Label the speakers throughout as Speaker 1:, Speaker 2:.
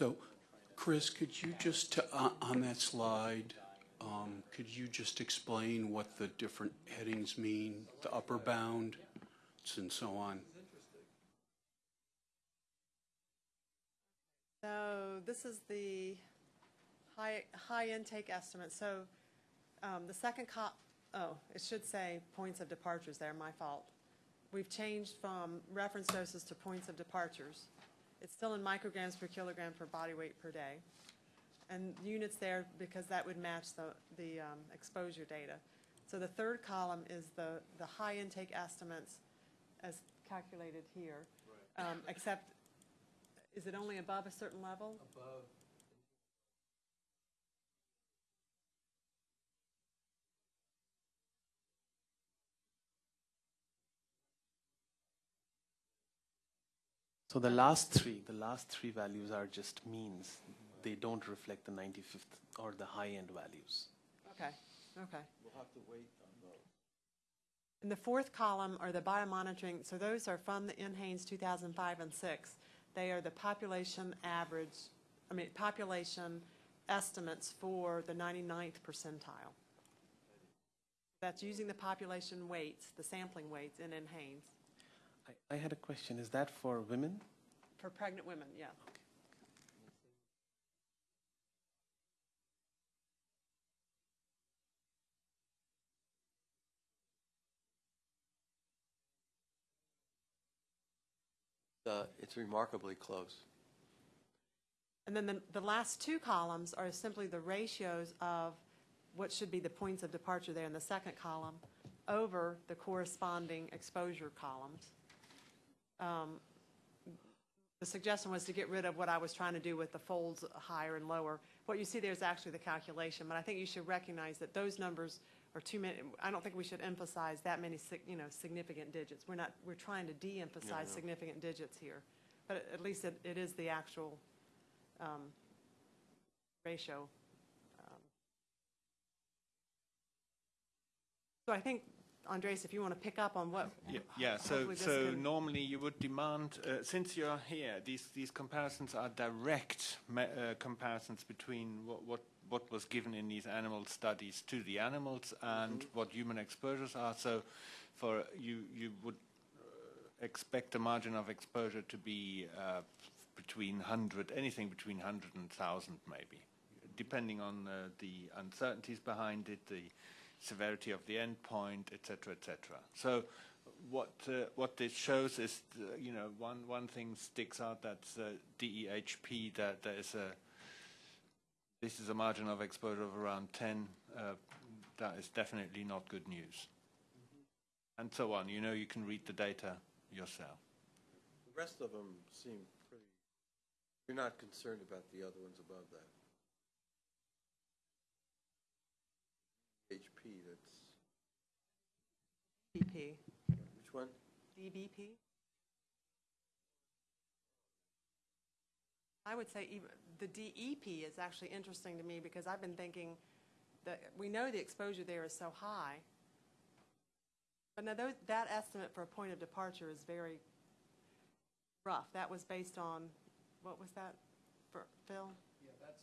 Speaker 1: So, Chris, could you just, uh, on that slide, um, could you just explain what the different headings mean, the upper bound and so on?
Speaker 2: So this is the high, high intake estimate. So um, the second co, oh, it should say points of departures there, my fault. We've changed from reference doses to points of departures. It's still in micrograms per kilogram per body weight per day. And units there because that would match the, the um, exposure data. So the third column is the, the high intake estimates as calculated here. Um, Except is it only above a certain level?
Speaker 3: above
Speaker 4: So the last three, the last three values are just means. They don't reflect the 95th or the high-end values.
Speaker 2: Okay, okay.
Speaker 3: We'll have to wait on those.
Speaker 2: And the fourth column are the biomonitoring, so those are from the NHANES 2005 and 6. They are the population average, I mean, population estimates for the 99th percentile. That's using the population weights, the sampling weights in NHANES.
Speaker 4: I, I had a question. Is that for women?
Speaker 2: For pregnant women, yeah.
Speaker 3: Uh, It's remarkably close.
Speaker 2: And then the, the last two columns are simply the ratios of what should be the points of departure there in the second column over the corresponding exposure columns. Um, The suggestion was to get rid of what I was trying to do with the folds higher and lower. What you see there is actually the calculation, but I think you should recognize that those numbers are too many, I don't think we should emphasize that many, you know, significant digits. We're not, we're trying to de-emphasize
Speaker 3: no.
Speaker 2: significant digits here. But at- at least it, it is the actual um, ratio. Um, So I think, Andres, if you want to pick up on what.
Speaker 5: Yeah, yeah. So, so
Speaker 2: can-
Speaker 5: normally you would demand, uh, since you're here, these these comparisons are direct uh, comparisons between what, what what was given in these animal studies to the animals and what human exposures are. So, for you, you would uh, expect the margin of exposure to be uh, between 100, anything between 100 and 1,000 maybe, depending on uh, the uncertainties behind it, the severity of the endpoint, etc., etc. So what uh, what this shows is, uh, you know, one one thing sticks out that's uh, DEHP that there is a this is a margin of exposure of around 10. Uh, that is definitely not good news. And so on. You know, you can read the data yourself.
Speaker 3: The rest of them seem pretty, you're not concerned about the other ones above that. HP, that's,
Speaker 2: DBP,
Speaker 3: which one?
Speaker 2: DBP? I would say even, the DEP is actually interesting to me because I've been thinking that, we know the exposure there is so high. But now those, that estimate for a point of departure is very rough. That was based on, what was that, for, Phil?
Speaker 6: Yeah, that's,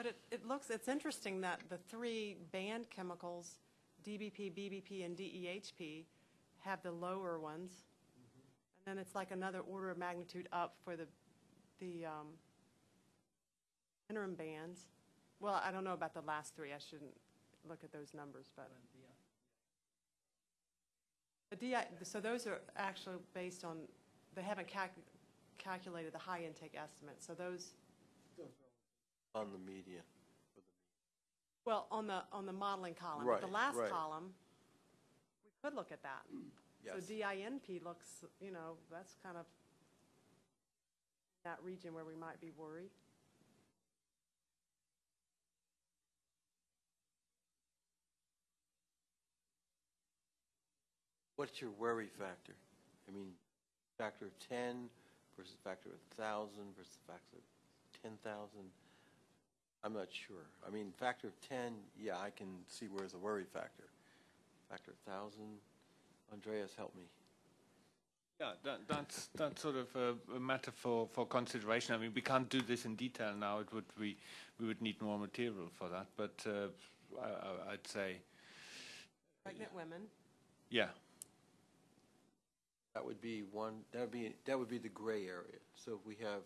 Speaker 2: But it, it looks, it's interesting that the three banned chemicals, DBP, BBP, and DEHP, have the lower ones. And then it's like another order of magnitude up for the, the um, interim bands. Well, I don't know about the last three. I shouldn't look at those numbers, but. The DI, so those are actually based on, they haven't calc, calculated the high intake estimate. So those,
Speaker 3: On the median.
Speaker 2: Well, on the, on the modeling column. But
Speaker 3: Right,
Speaker 2: The last
Speaker 3: right.
Speaker 2: column, we could look at that. So DINP looks, you know, that's kind of that region where we might be worried.
Speaker 3: What's your worry factor? I mean, factor of 10 versus factor of 1,000 versus factor of 10,000? I'm not sure. I mean, factor of 10, yeah, I can see where's the worry factor. Factor of 1,000, Andreas, help me.
Speaker 5: Yeah, that, that's that's sort of a, a matter for, for consideration. I mean, we can't do this in detail now. It would we we would need more material for that. But uh, I, I- I'd say,
Speaker 2: Pregnant women,
Speaker 5: yeah,
Speaker 3: That would be one, that would be, that would be the gray area. So if we have.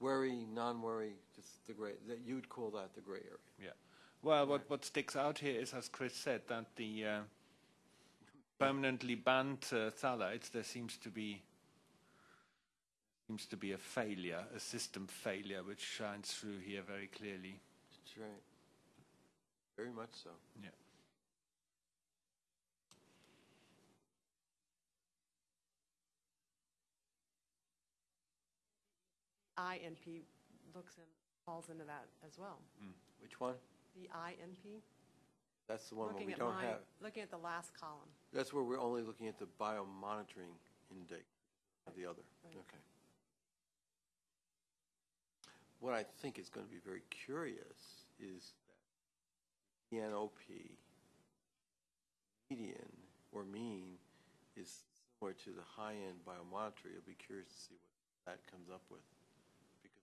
Speaker 3: Worry, non-worry, just the gray, that, you would call that the gray area.
Speaker 5: yeah. Well, what what sticks out here is, as Chris said, that the uh, permanently banned uh, phthalates there seems to be seems to be a failure, a system failure, which shines through here very clearly.
Speaker 3: That's right. Very much so.
Speaker 5: Yeah.
Speaker 2: INP looks in, falls into that as well. Mm.
Speaker 3: Which one?
Speaker 2: The INP,
Speaker 3: That's the one where
Speaker 2: looking
Speaker 3: we
Speaker 2: at
Speaker 3: don't
Speaker 2: mine,
Speaker 3: have,
Speaker 2: looking at the last column.
Speaker 3: that's where we're only looking at the biomonitoring index of the other. Okay. What I think is going to be very curious is that the NOP median or mean is similar to the high-end biomonitoring. I'll be curious to see what that comes up with.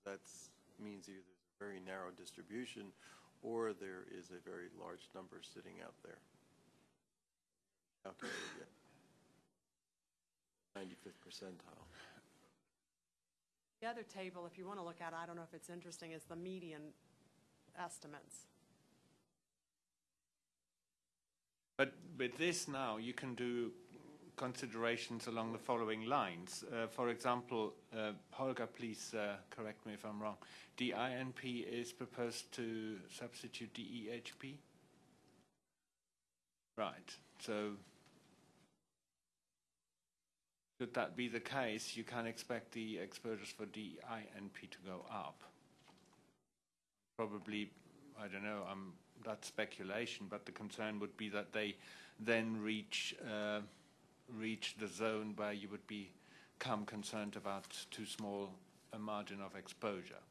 Speaker 3: Because that's, means either there's a very narrow distribution or there is a very large number sitting out there. Calculated yet. 95th percentile.
Speaker 2: The other table, if you want to look at, I don't know if it's interesting, is the median estimates.
Speaker 5: But with this now, you can do considerations along the following lines. Uh, for example, uh, Holger, please uh, correct me if I'm wrong. DINP is proposed to substitute DEHP? Right. So, should that be the case, you can expect the exposures for DINP to go up. Probably, I don't know, um, that's speculation, but the concern would be that they then reach uh, reach the zone where you would become concerned about too small a margin of exposure.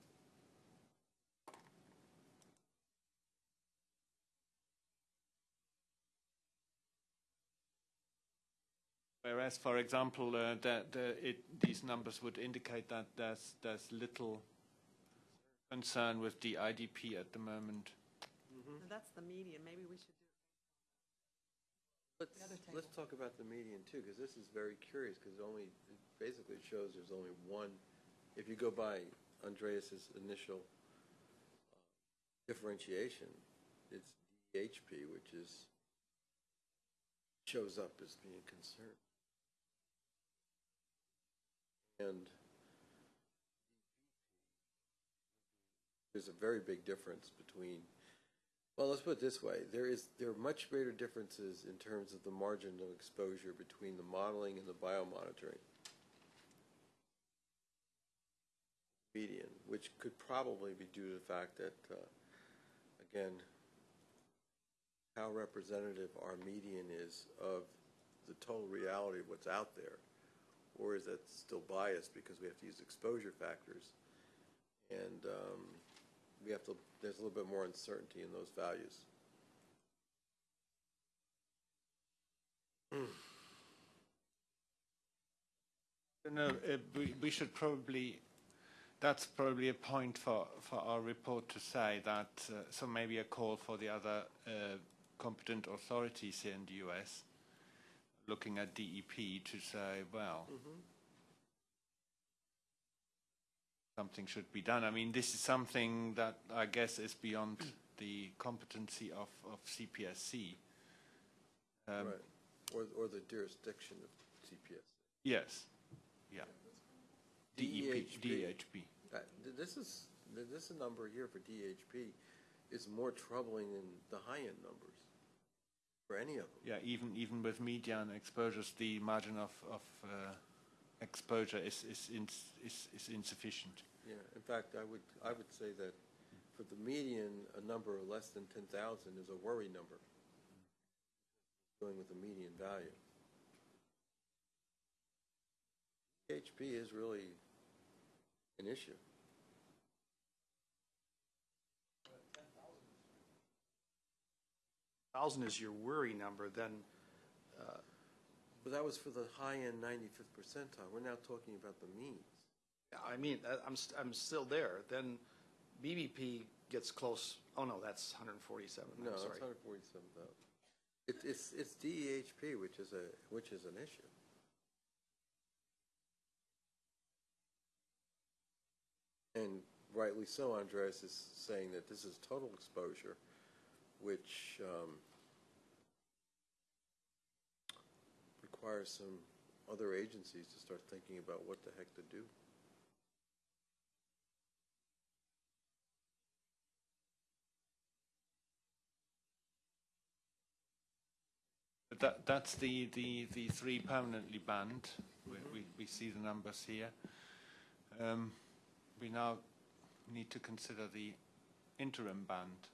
Speaker 5: Whereas, for example, uh, the, the, it, these numbers would indicate that there's, there's little concern with the IDP at the moment.
Speaker 2: And that's the median, maybe we should do.
Speaker 3: Let's,
Speaker 2: other
Speaker 3: let's talk about the median too, because this is very curious, because only, it basically shows there's only one, if you go by Andreas's initial uh, differentiation, it's DHP, which is, shows up as being concerned. And there's a very big difference between well, let's put it this way. There is, there are much greater differences in terms of the margin of exposure between the modeling and the biomonitoring median, which could probably be due to the fact that, uh, again, how representative our median is of the total reality of what's out there, or is that still biased because we have to use exposure factors? And, um, we have to, there's a little bit more uncertainty in those values.
Speaker 5: No, uh, we, we should probably, that's probably a point for, for our report to say that, uh, so maybe a call for the other uh, competent authorities here in the US, looking at DEP to say, well, something should be done. I mean, this is something that I guess is beyond the competency of, of CPSC. Um,
Speaker 3: Right. Or, or the jurisdiction of CPSC.
Speaker 5: Yes, yeah. DEP,
Speaker 3: DEHP.
Speaker 5: DEHP.
Speaker 3: Uh, This is, th- this number here for DHP is more troubling than the high-end numbers. for any of them.
Speaker 5: Yeah, even even with median exposures, the margin of of uh, exposure is is, ins is is insufficient.
Speaker 3: Yeah, in fact, I would, I would say that for the median, a number of less than 10,000 is a worry number. Going with the median value. HP is really an issue.
Speaker 6: thousand is your worry number, then uh,
Speaker 3: But that was for the high-end 95th percentile. We're now talking about the means.
Speaker 6: I mean, I'm, st- I'm still there. Then BBP gets close, oh no, that's 147,
Speaker 3: No,
Speaker 6: I'm
Speaker 3: it's
Speaker 6: sorry.
Speaker 3: 147,000. It, it's, it's DEHP, which is a, which is an issue. And rightly so, Andreas is saying that this is total exposure, which um, requires some other agencies to start thinking about what the heck to do.
Speaker 5: But that that's the the the three permanently banned. We we, we see the numbers here. Um, we now need to consider the interim band.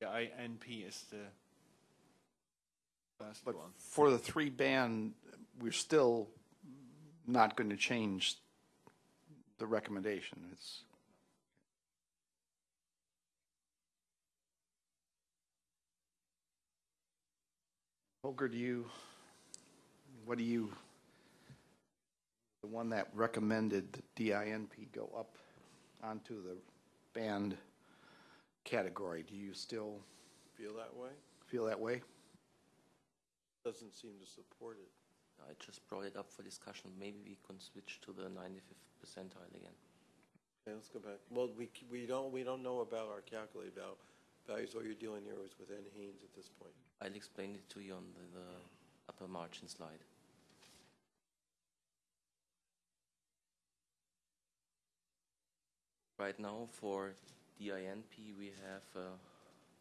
Speaker 5: The INP is the
Speaker 6: But for the three band, we're still not going to change the recommendation. It's, Holger, do you, what do you, the one that recommended the DINP go up onto the band category, do you still
Speaker 3: Feel that way?
Speaker 6: feel that way?
Speaker 3: Doesn't seem to support it.
Speaker 7: I just brought it up for discussion. Maybe we can switch to the 95th percentile again.
Speaker 3: Okay, let's go back. Well, we, we don't, we don't know about our calculated val, values. All you're dealing here is with N. Haynes at this point.
Speaker 7: I'll explain it to you on the, the upper margin slide. Right now for DINP we have a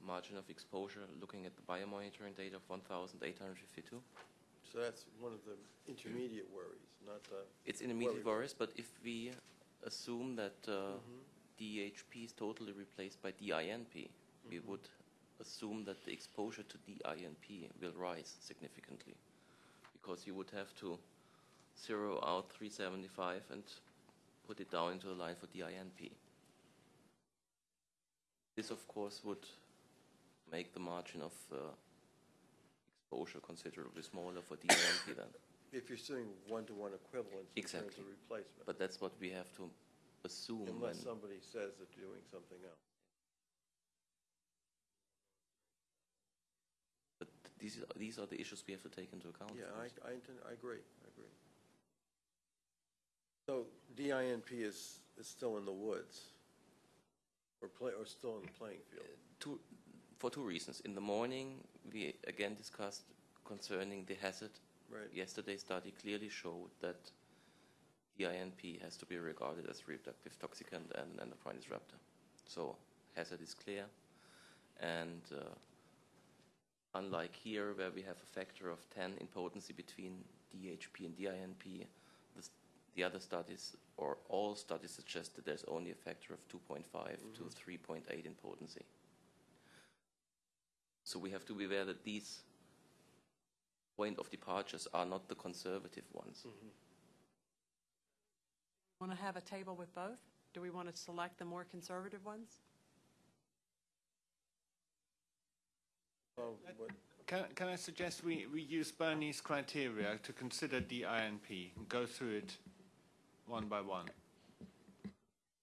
Speaker 7: margin of exposure looking at the biomonitoring data of 1,852.
Speaker 3: So that's one of the intermediate worries, not the,
Speaker 7: It's intermediate
Speaker 3: Worry.
Speaker 7: worries, but if we assume that uh, DHP is totally replaced by DINP, we would assume that the exposure to DINP will rise significantly because you would have to zero out 375 and put it down into a line for DINP. This, of course, would make the margin of uh, exposure considerably smaller for DINP then.
Speaker 3: if you're doing one-to-one equivalence in terms of replacement.
Speaker 7: But that's what we have to assume
Speaker 3: Unless somebody says that they're doing something else.
Speaker 7: but these are, these are the issues we have to take into account.
Speaker 3: Yeah. I, I, intend- I agree, I agree. So DINP is, is still in the woods? Or play, or still in the playing field?
Speaker 7: two, for two reasons. In the morning, we again discussed concerning the hazard.
Speaker 3: Right.
Speaker 7: Yesterday's study clearly showed that DINP has to be regarded as reproductive toxicant and an endocrine disruptor. So hazard is clear, and uh, unlike here, where we have a factor of 10 in potency between DHP and DINP, the, the other studies or all studies suggest that there's only a factor of 2.5 to 3.8 in potency. So we have to be aware that these point of departures are not the conservative ones. Mm-hmm.
Speaker 2: Want to have a table with both? Do we want to select the more conservative ones?
Speaker 3: Well,
Speaker 5: Can, can I suggest we, we use Bernie's criteria to consider the INP and go through it one by one?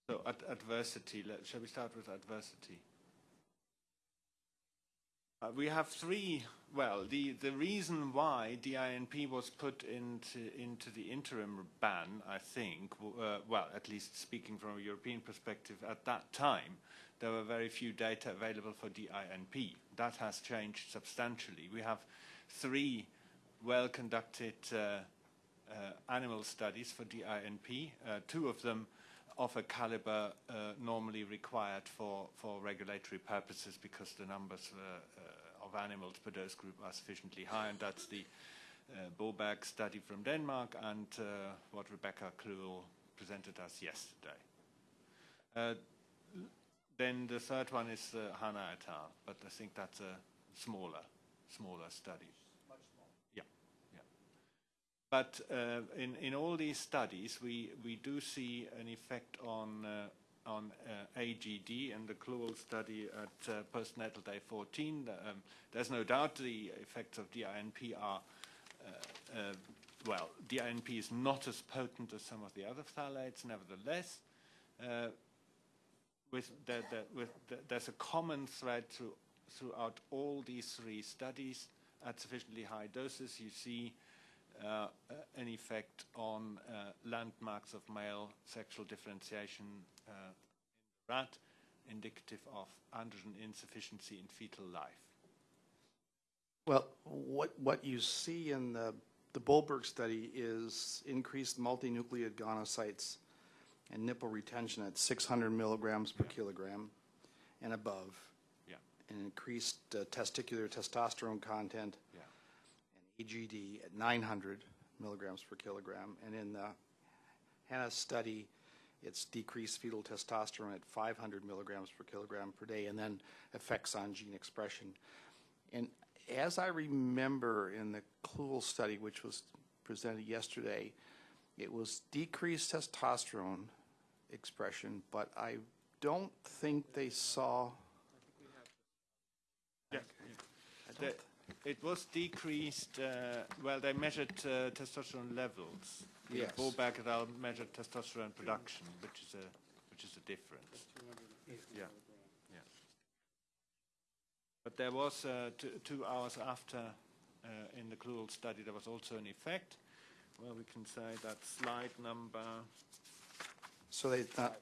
Speaker 5: So ad- adversity, let, shall we start with adversity? Uh, we have three, well, the, the reason why DINP was put into, into the interim ban, I think, uh, well, at least speaking from a European perspective, at that time, there were very few data available for DINP. That has changed substantially. We have three well-conducted uh, uh, animal studies for DINP, uh, two of them of a caliber uh, normally required for, for regulatory purposes because the numbers uh, uh, of animals per dose group are sufficiently high, and that's the uh, Boberg study from Denmark and uh, what Rebecca Kluhl presented us yesterday. Uh, then the third one is uh, Hana et al., but I think that's a smaller, smaller study. Much smaller. Yeah, yeah. But uh, in, in all these studies, we, we do see an effect on, uh, on uh, AGD in the Kluhl study at postnatal day 14. Um, there's no doubt the effects of DINP are, well, DINP is not as potent as some of the other phthalates, nevertheless. Uh, with the, the, with the, there's a common thread through, throughout all these three studies at sufficiently high doses. You see an effect on uh, landmarks of male sexual differentiation uh, in rat, indicative of androgen insufficiency in fetal life.
Speaker 6: Well, what, what you see in the, the Bolberg study is increased multinucleate gonocytes and nipple retention at 600 milligrams per kilogram and above.
Speaker 5: Yeah.
Speaker 6: And increased uh, testicular testosterone content
Speaker 5: Yeah.
Speaker 6: AGD at 900 milligrams per kilogram. And in the Hannah study, it's decreased fetal testosterone at 500 milligrams per kilogram per day, and then effects on gene expression. And as I remember in the Kluhl study, which was presented yesterday, it was decreased testosterone expression, but I don't think they saw.
Speaker 5: Yeah. The- It was decreased, uh, well, they measured uh, testosterone levels.
Speaker 6: Yes.
Speaker 5: Boback et al. measured testosterone production, which is a, which is a difference. Yeah, yeah. But there was, uh, two, two hours after, uh, in the Kluhl study, there was also an effect. Well, we can say that slide number,
Speaker 6: So they thought,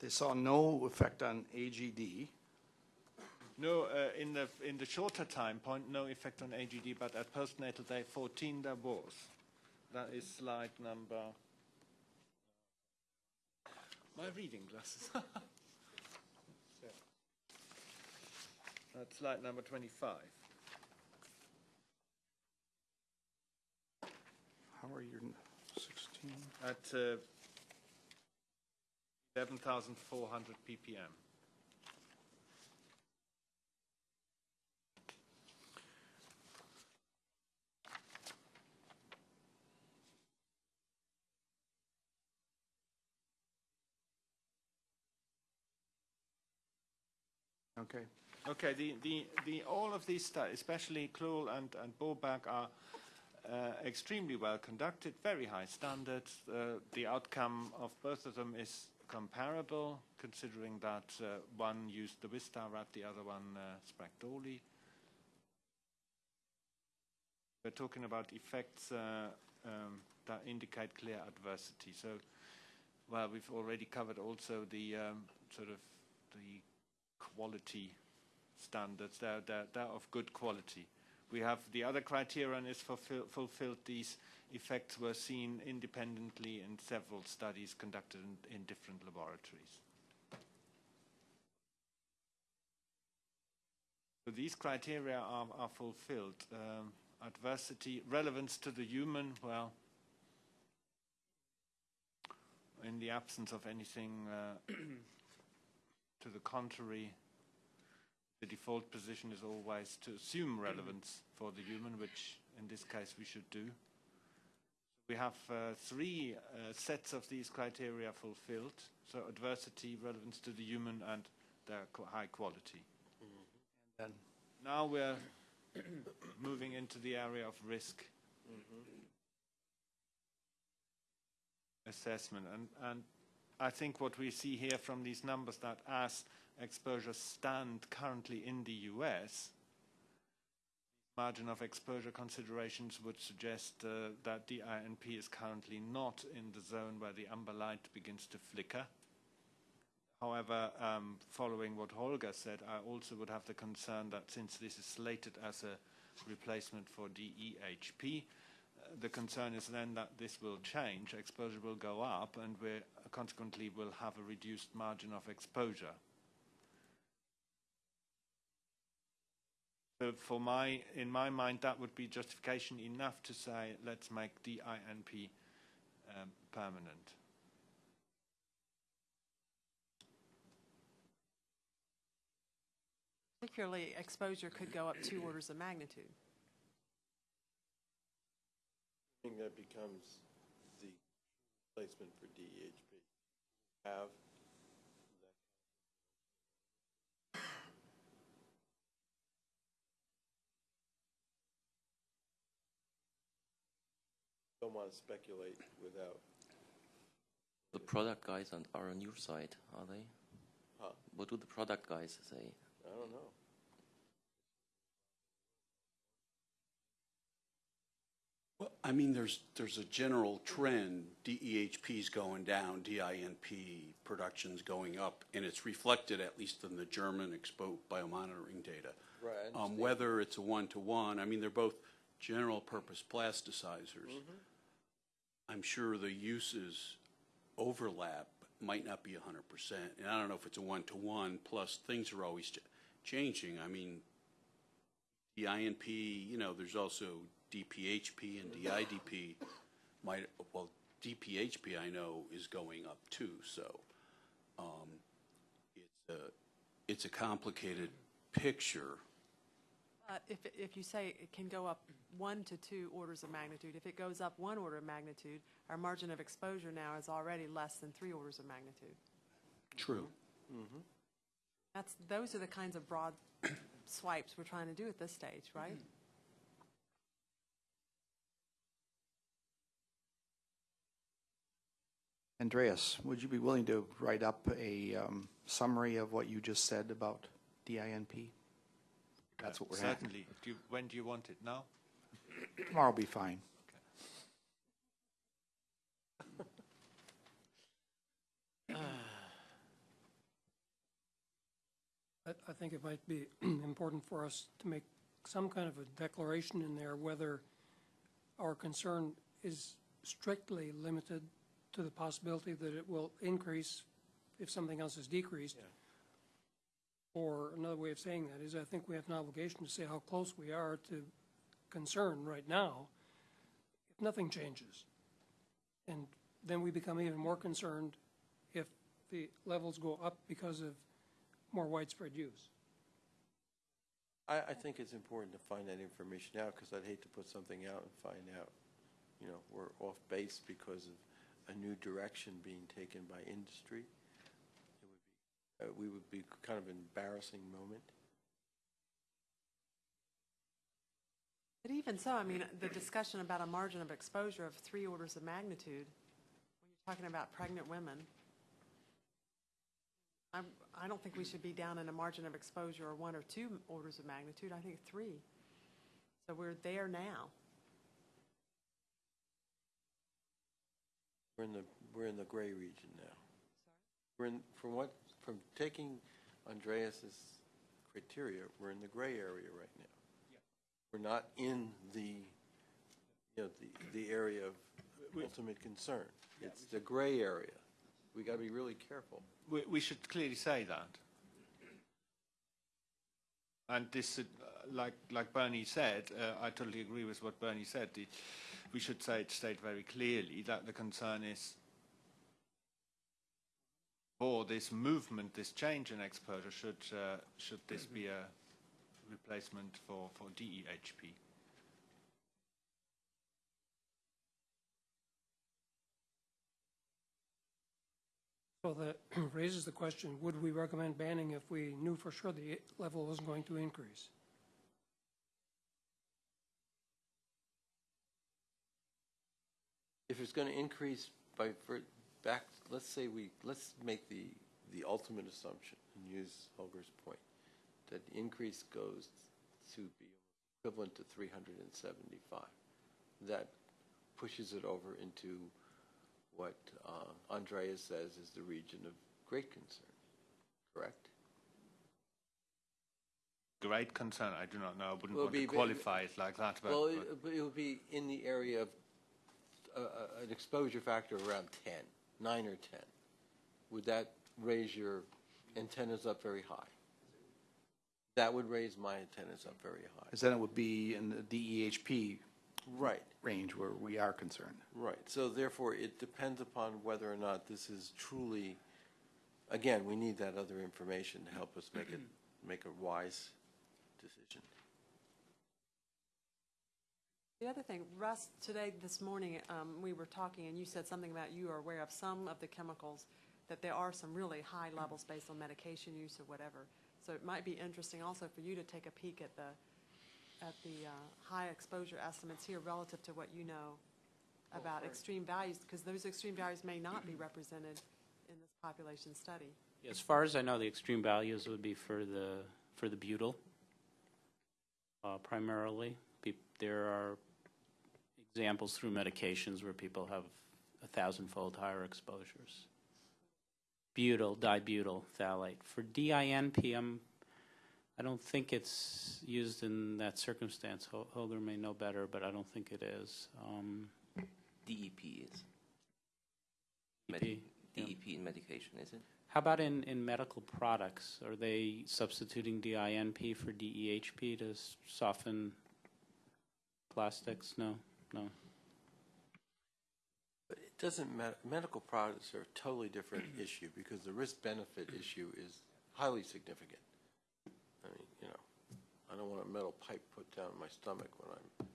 Speaker 6: they saw no effect on AGD.
Speaker 5: No, uh, in the, in the shorter time point, no effect on AGD, but at postnatal day 14 there was. That is slide number. My reading glasses. That's slide number 25.
Speaker 6: How are you, 16?
Speaker 5: At uh, 11,400 ppm.
Speaker 6: Okay.
Speaker 5: Okay, the, the, the, all of these studies, especially Kluhl and, and are uh, extremely well conducted, very high standards. Uh, the outcome of both of them is comparable, considering that uh, one used the Wistar rat, the other one uh, Sprague-Dawley. We're talking about effects uh, um, that indicate clear adversity. So, well, we've already covered also the um, sort of the quality standards. They're, they're, they're of good quality. We have the other criterion is fulfill, fulfilled. These effects were seen independently in several studies conducted in, in different laboratories. So these criteria are, are fulfilled. Um, adversity, relevance to the human, well, in the absence of anything uh, to the contrary, the default position is always to assume relevance for the human, which in this case we should do. We have uh, three uh, sets of these criteria fulfilled, so adversity, relevance to the human, and their high quality.
Speaker 6: Then
Speaker 5: Now we're moving into the area of risk assessment. And, and I think what we see here from these numbers that as exposures stand currently in the US, margin of exposure considerations would suggest uh, that the INP is currently not in the zone where the amber light begins to flicker. However, um, following what Holger said, I also would have the concern that since this is slated as a replacement for DEHP, uh, the concern is then that this will change, exposure will go up, and we're consequently will have a reduced margin of exposure. So for my, in my mind, that would be justification enough to say, let's make DINP um, permanent.
Speaker 2: Particularly, exposure could go up two orders of magnitude.
Speaker 3: I think that becomes the placement for DEHP. Have don't want to speculate without,
Speaker 7: The product guys on- are on your side, are they?
Speaker 3: Huh?
Speaker 7: What do the product guys say?
Speaker 3: I don't know.
Speaker 1: Well, I mean, there's, there's a general trend, DEHP's going down, DINP production's going up, and it's reflected, at least in the German expo biomonitoring data.
Speaker 3: Right,
Speaker 1: Um, whether it's a one-to-one, I mean, they're both general-purpose plasticizers.
Speaker 3: Mm-hmm.
Speaker 1: I'm sure the uses overlap might not be hundred percent, and I don't know if it's a one-to-one, plus things are always ch- changing. I mean, the INP, you know, there's also DPHP and DIDP. Might, well, DPHP I know is going up too, so, um, it's a, it's a complicated picture.
Speaker 2: But if, if you say it can go up one to two orders of magnitude, if it goes up one order of magnitude, our margin of exposure now is already less than three orders of magnitude.
Speaker 1: True.
Speaker 2: That's, those are the kinds of broad swipes we're trying to do at this stage, right?
Speaker 6: Andreas, would you be willing to write up a um, summary of what you just said about DINP? That's what we're having.
Speaker 5: Certainly. Do you, when do you want it? Now?
Speaker 6: Tomorrow will be fine.
Speaker 8: I, I think it might be important for us to make some kind of a declaration in there whether our concern is strictly limited to the possibility that it will increase if something else is decreased. Or another way of saying that is I think we have an obligation to say how close we are to concern right now if nothing changes. And then we become even more concerned if the levels go up because of more widespread use.
Speaker 3: I, I think it's important to find that information out, because I'd hate to put something out and find out, you know, we're off base because of a new direction being taken by industry. It would be, uh, we would be kind of an embarrassing moment.
Speaker 2: But even so, I mean, the discussion about a margin of exposure of three orders of magnitude, when you're talking about pregnant women, I'm, I don't think we should be down in a margin of exposure of one or two orders of magnitude, I think three. So we're there now.
Speaker 3: We're in the, we're in the gray region now. Sorry? We're in, from what, from taking Andreas's criteria, we're in the gray area right now. Yeah. We're not in the, you know, the, the area of ultimate concern. It's the gray area. We got to be really careful.
Speaker 5: We, we should clearly say that. And this, uh, like, like Bernie said, uh, I totally agree with what Bernie said. The, we should say it state very clearly that the concern is for this movement, this change in exposure, should, uh, should this be a replacement for, for DEHP?
Speaker 8: Well, that raises the question, would we recommend banning if we knew for sure the level wasn't going to increase?
Speaker 3: If it's going to increase by, for, back, let's say we, let's make the, the ultimate assumption and use Holger's point, that the increase goes to be equivalent to 375. That pushes it over into what uh, Andreas says is the region of great concern, correct?
Speaker 5: Great concern, I do not know, I wouldn't want to
Speaker 3: be-
Speaker 5: qualify it like that, but,
Speaker 3: Well, it but it would be in the area of an exposure factor of around 10, 9 or 10. would that raise your antennas up very high? That would raise my antennas up very high.
Speaker 6: Because then it would be in the DEHP
Speaker 3: Right,
Speaker 6: range where we are concerned.
Speaker 3: right. So therefore, it depends upon whether or not this is truly, again, we need that other information to help us make it, make a wise decision.
Speaker 2: The other thing, Russ, today, this morning, um, we were talking, and you said something about you are aware of some of the chemicals, that there are some really high levels based on medication use or whatever. So it might be interesting also for you to take a peek at the, at the uh, high exposure estimates here relative to what you know about extreme values, because those extreme values may not be represented in this population study.
Speaker 9: As far as I know, the extreme values would be for the, for the butyl, uh, primarily. There are examples through medications where people have a thousand-fold higher exposures. Butyl, dibutyl phthalate. For DINP, I'm, I don't think it's used in that circumstance. Holger may know better, but I don't think it is. Um,
Speaker 7: DEP is.
Speaker 9: DEP, yeah.
Speaker 7: In medication, is it?
Speaker 9: How about in, in medical products? Are they substituting DINP for DEHP to soften plastics? No, no.
Speaker 3: But it doesn't matter, medical products are a totally different issue because the risk-benefit issue is highly significant. I mean, you know, I don't want a metal pipe put down my stomach when I'm,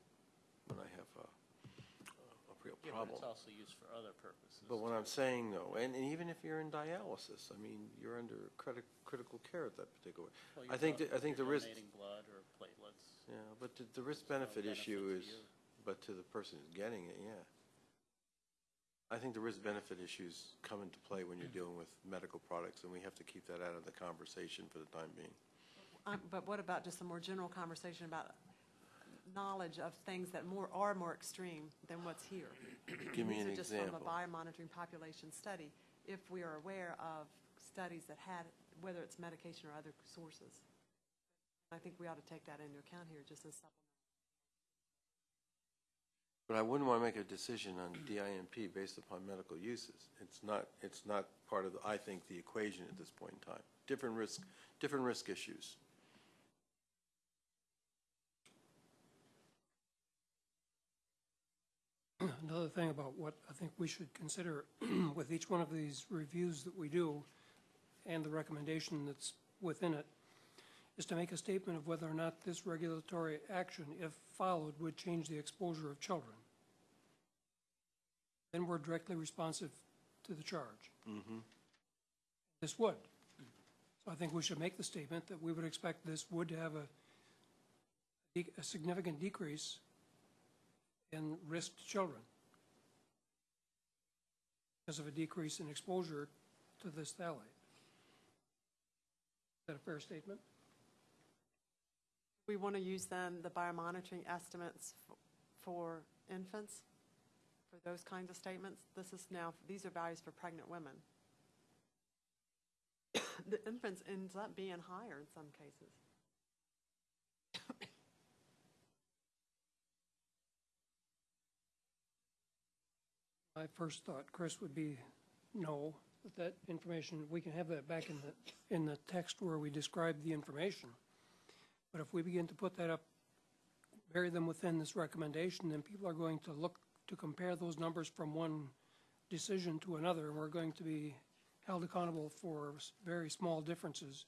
Speaker 3: when I have a, a real problem.
Speaker 9: But it's also used for other purposes.
Speaker 3: But what I'm saying though, and, and even if you're in dialysis, I mean, you're under criti- critical care at that particular, I think, that- I think the risk,
Speaker 9: blood or platelets.
Speaker 3: Yeah, but the, the risk-benefit issue
Speaker 9: benefit
Speaker 3: is,
Speaker 9: to you.
Speaker 3: but to the person who's getting it, yeah. I think the risk-benefit issues come into play when you're dealing with medical products, and we have to keep that out of the conversation for the time being.
Speaker 2: Um, But what about just a more general conversation about knowledge of things that more, are more extreme than what's here?
Speaker 3: Give me an
Speaker 2: These are just from a
Speaker 3: example.
Speaker 2: biomonitoring population study, if we are aware of studies that had, whether it's medication or other sources. I think we ought to take that into account here, just as supplemental.
Speaker 3: But I wouldn't want to make a decision on DIMP based upon medical uses. It's not, it's not part of, the I think, the equation at this point in time. Different risk, different risk issues.
Speaker 8: Another thing about what I think we should consider with each one of these reviews that we do and the recommendation that's within it is to make a statement of whether or not this regulatory action, if followed, would change the exposure of children. Then we're directly responsive to the charge. Mm-hmm. This would. So I think we should make the statement that we would expect this would have a, a significant decrease in risk to children because of a decrease in exposure to this phthalate. Is that a fair statement?
Speaker 2: We want to use then the biomonitoring estimates for infants, for those kinds of statements. This is now, these are values for pregnant women. The infants ends up being higher in some cases.
Speaker 8: My first thought, Chris, would be no, that information, we can have that back in the, in the text where we describe the information. But if we begin to put that up, bury them within this recommendation, then people are going to look to compare those numbers from one decision to another, and we're going to be held accountable for very small differences.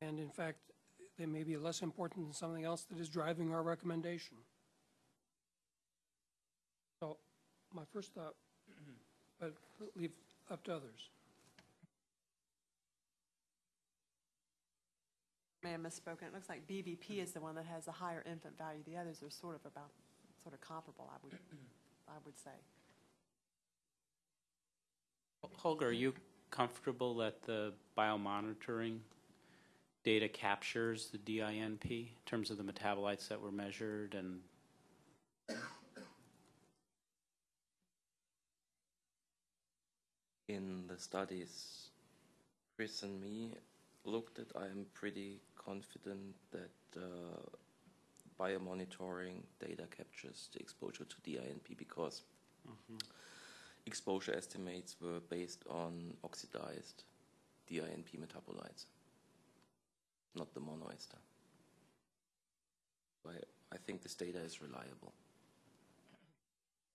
Speaker 8: And in fact, they may be less important than something else that is driving our recommendation. So, my first thought, but leave up to others.
Speaker 2: May have misspoken. It looks like BBP is the one that has the higher infant value. The others are sort of about, sort of comparable, I would, I would say.
Speaker 9: Holger, are you comfortable that the biomonitoring data captures the DINP in terms of the metabolites that were measured and
Speaker 7: In the studies Chris and me looked at, I am pretty confident that uh, biomonitoring data captures the exposure to DINP because exposure estimates were based on oxidized DINP metabolites, not the monoester. I, I think this data is reliable.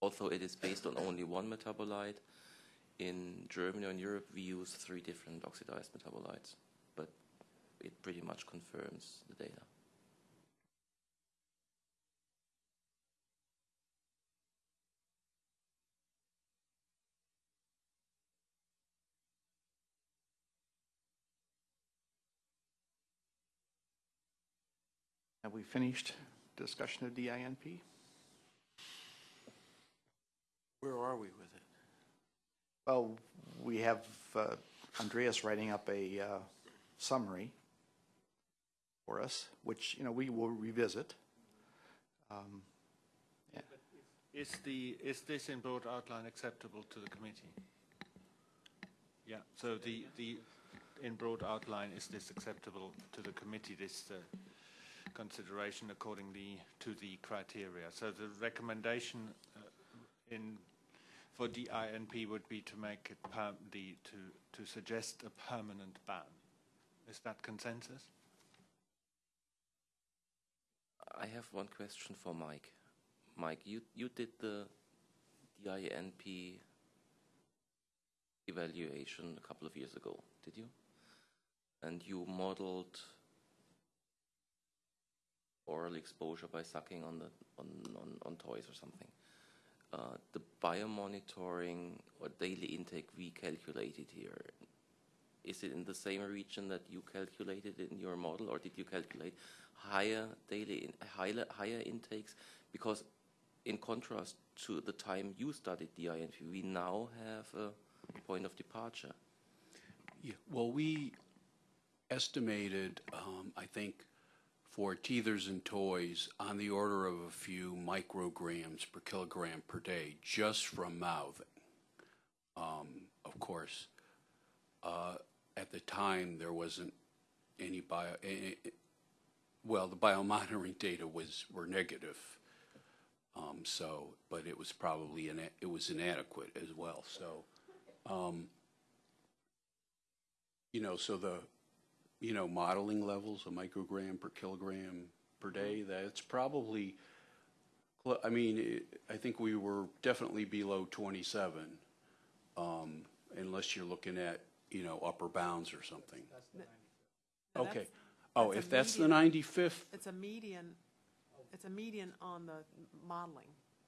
Speaker 7: Although it is based on only one metabolite, in Germany or in Europe we use three different oxidized metabolites, it pretty much confirms the data.
Speaker 6: Have we finished discussion of DINP?
Speaker 3: Where are we with it?
Speaker 6: Well, we have uh, Andreas writing up a uh, summary for us, which, you know, we will revisit. Um, yeah.
Speaker 5: Is the, is this in broad outline acceptable to the committee? Yeah, so the, the, in broad outline, is this acceptable to the committee, this uh, consideration accordingly to the criteria? So the recommendation uh, in, for DINP would be to make it the, to, to suggest a permanent ban. Is that consensus?
Speaker 7: I have one question for Mike. Mike, you, you did the DINP evaluation a couple of years ago, did you? And you modeled oral exposure by sucking on the on, on, on toys or something. Uh, the biomonitoring or daily intake we calculated here, is it in the same region that you calculated in your model, or did you calculate higher daily in, higher, higher intakes? Because in contrast to the time you studied DINP, we now have a point of departure.
Speaker 1: Yeah, well, we estimated, um, I think, for teethers and toys on the order of a few micrograms per kilogram per day just from mouthing. Um, of course, uh, at the time there wasn't any bio, well, the biomonitoring data was were negative. Um, so, but it was probably ina- it was inadequate as well. So, um, you know, so the you know, modeling levels, a microgram per kilogram per day, that's probably, cl- I mean, it- I think we were definitely below 27, um, unless you're looking at, you know, upper bounds or something.
Speaker 2: No,
Speaker 1: Okay.
Speaker 2: That's-
Speaker 1: Oh,
Speaker 2: that's
Speaker 1: if that's the
Speaker 2: median.
Speaker 1: 95th,
Speaker 2: It's a median, it's a median on the modeling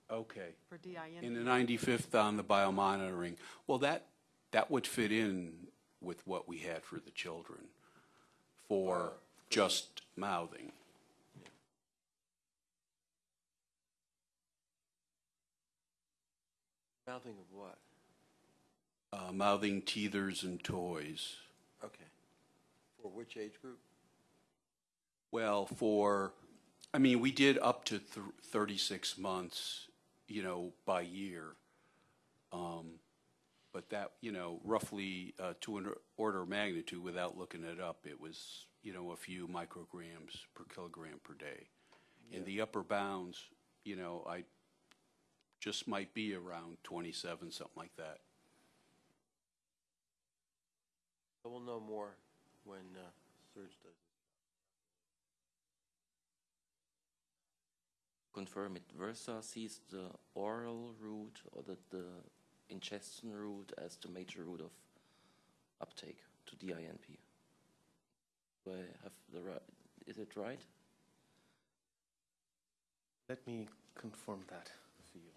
Speaker 1: okay.
Speaker 2: for DIN.
Speaker 1: In the 95th on the biomonitoring, well, that, that would fit in with what we had for the children for just mouthing.
Speaker 3: Mouthing of what?
Speaker 1: Uh, mouthing teethers and toys.
Speaker 3: Okay. For which age group?
Speaker 1: Well, for, I mean, we did up to th- 36 months, you know, by year. Um, But that, you know, roughly uh, to an order of magnitude, without looking it up, it was, you know, a few micrograms per kilogram per day. And the upper bounds, you know, I just might be around 27, something like that.
Speaker 3: We'll know more when uh, Serge does.
Speaker 7: Confirm it. Versa sees the oral route or the, the ingestion route as the major route of uptake to DINP. Do I have the right? Is it right?
Speaker 4: Let me confirm that for you.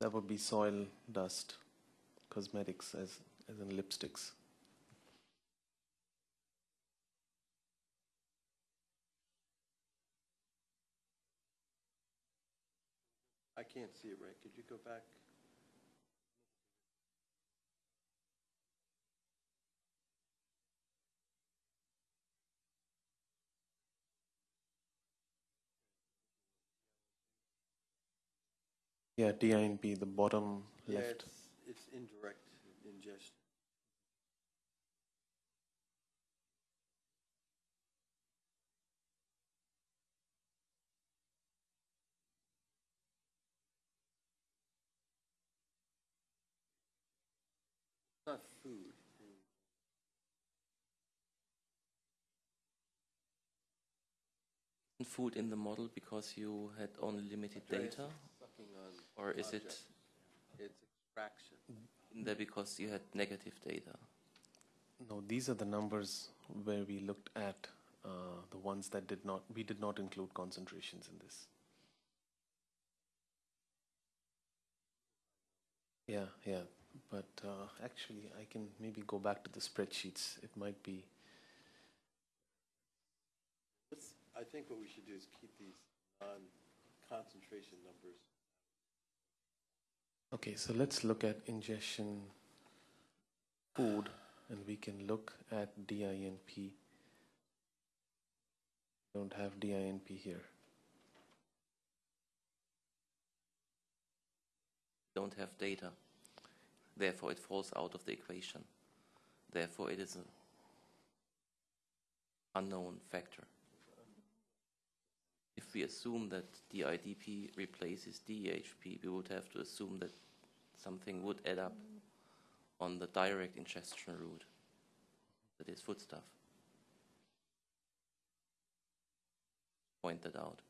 Speaker 4: That would be soil dust, cosmetics as, as in lipsticks.
Speaker 3: I can't see it right. Could you go back?
Speaker 4: Yeah, DINP, the bottom
Speaker 3: Yeah,
Speaker 4: left.
Speaker 3: it's, it's indirect ingestion. Not food.
Speaker 7: Food in the model because you had only limited data,
Speaker 3: Sucking on
Speaker 7: or is it.
Speaker 3: It's extraction.
Speaker 7: in there because you had negative data?
Speaker 4: No, these are the numbers where we looked at uh, the ones that did not, we did not include concentrations in this. Yeah, yeah, but uh, actually, I can maybe go back to the spreadsheets. It might be,
Speaker 3: I think what we should do is keep these non-concentration numbers.
Speaker 4: Okay, so let's look at ingestion food and we can look at DINP. Don't have DINP here.
Speaker 7: Don't have data. Therefore, it falls out of the equation. Therefore, it is an unknown factor. If we assume that DIDP replaces DEHP, we would have to assume that something would add up on the direct ingestion route, that is foodstuff. Point that out.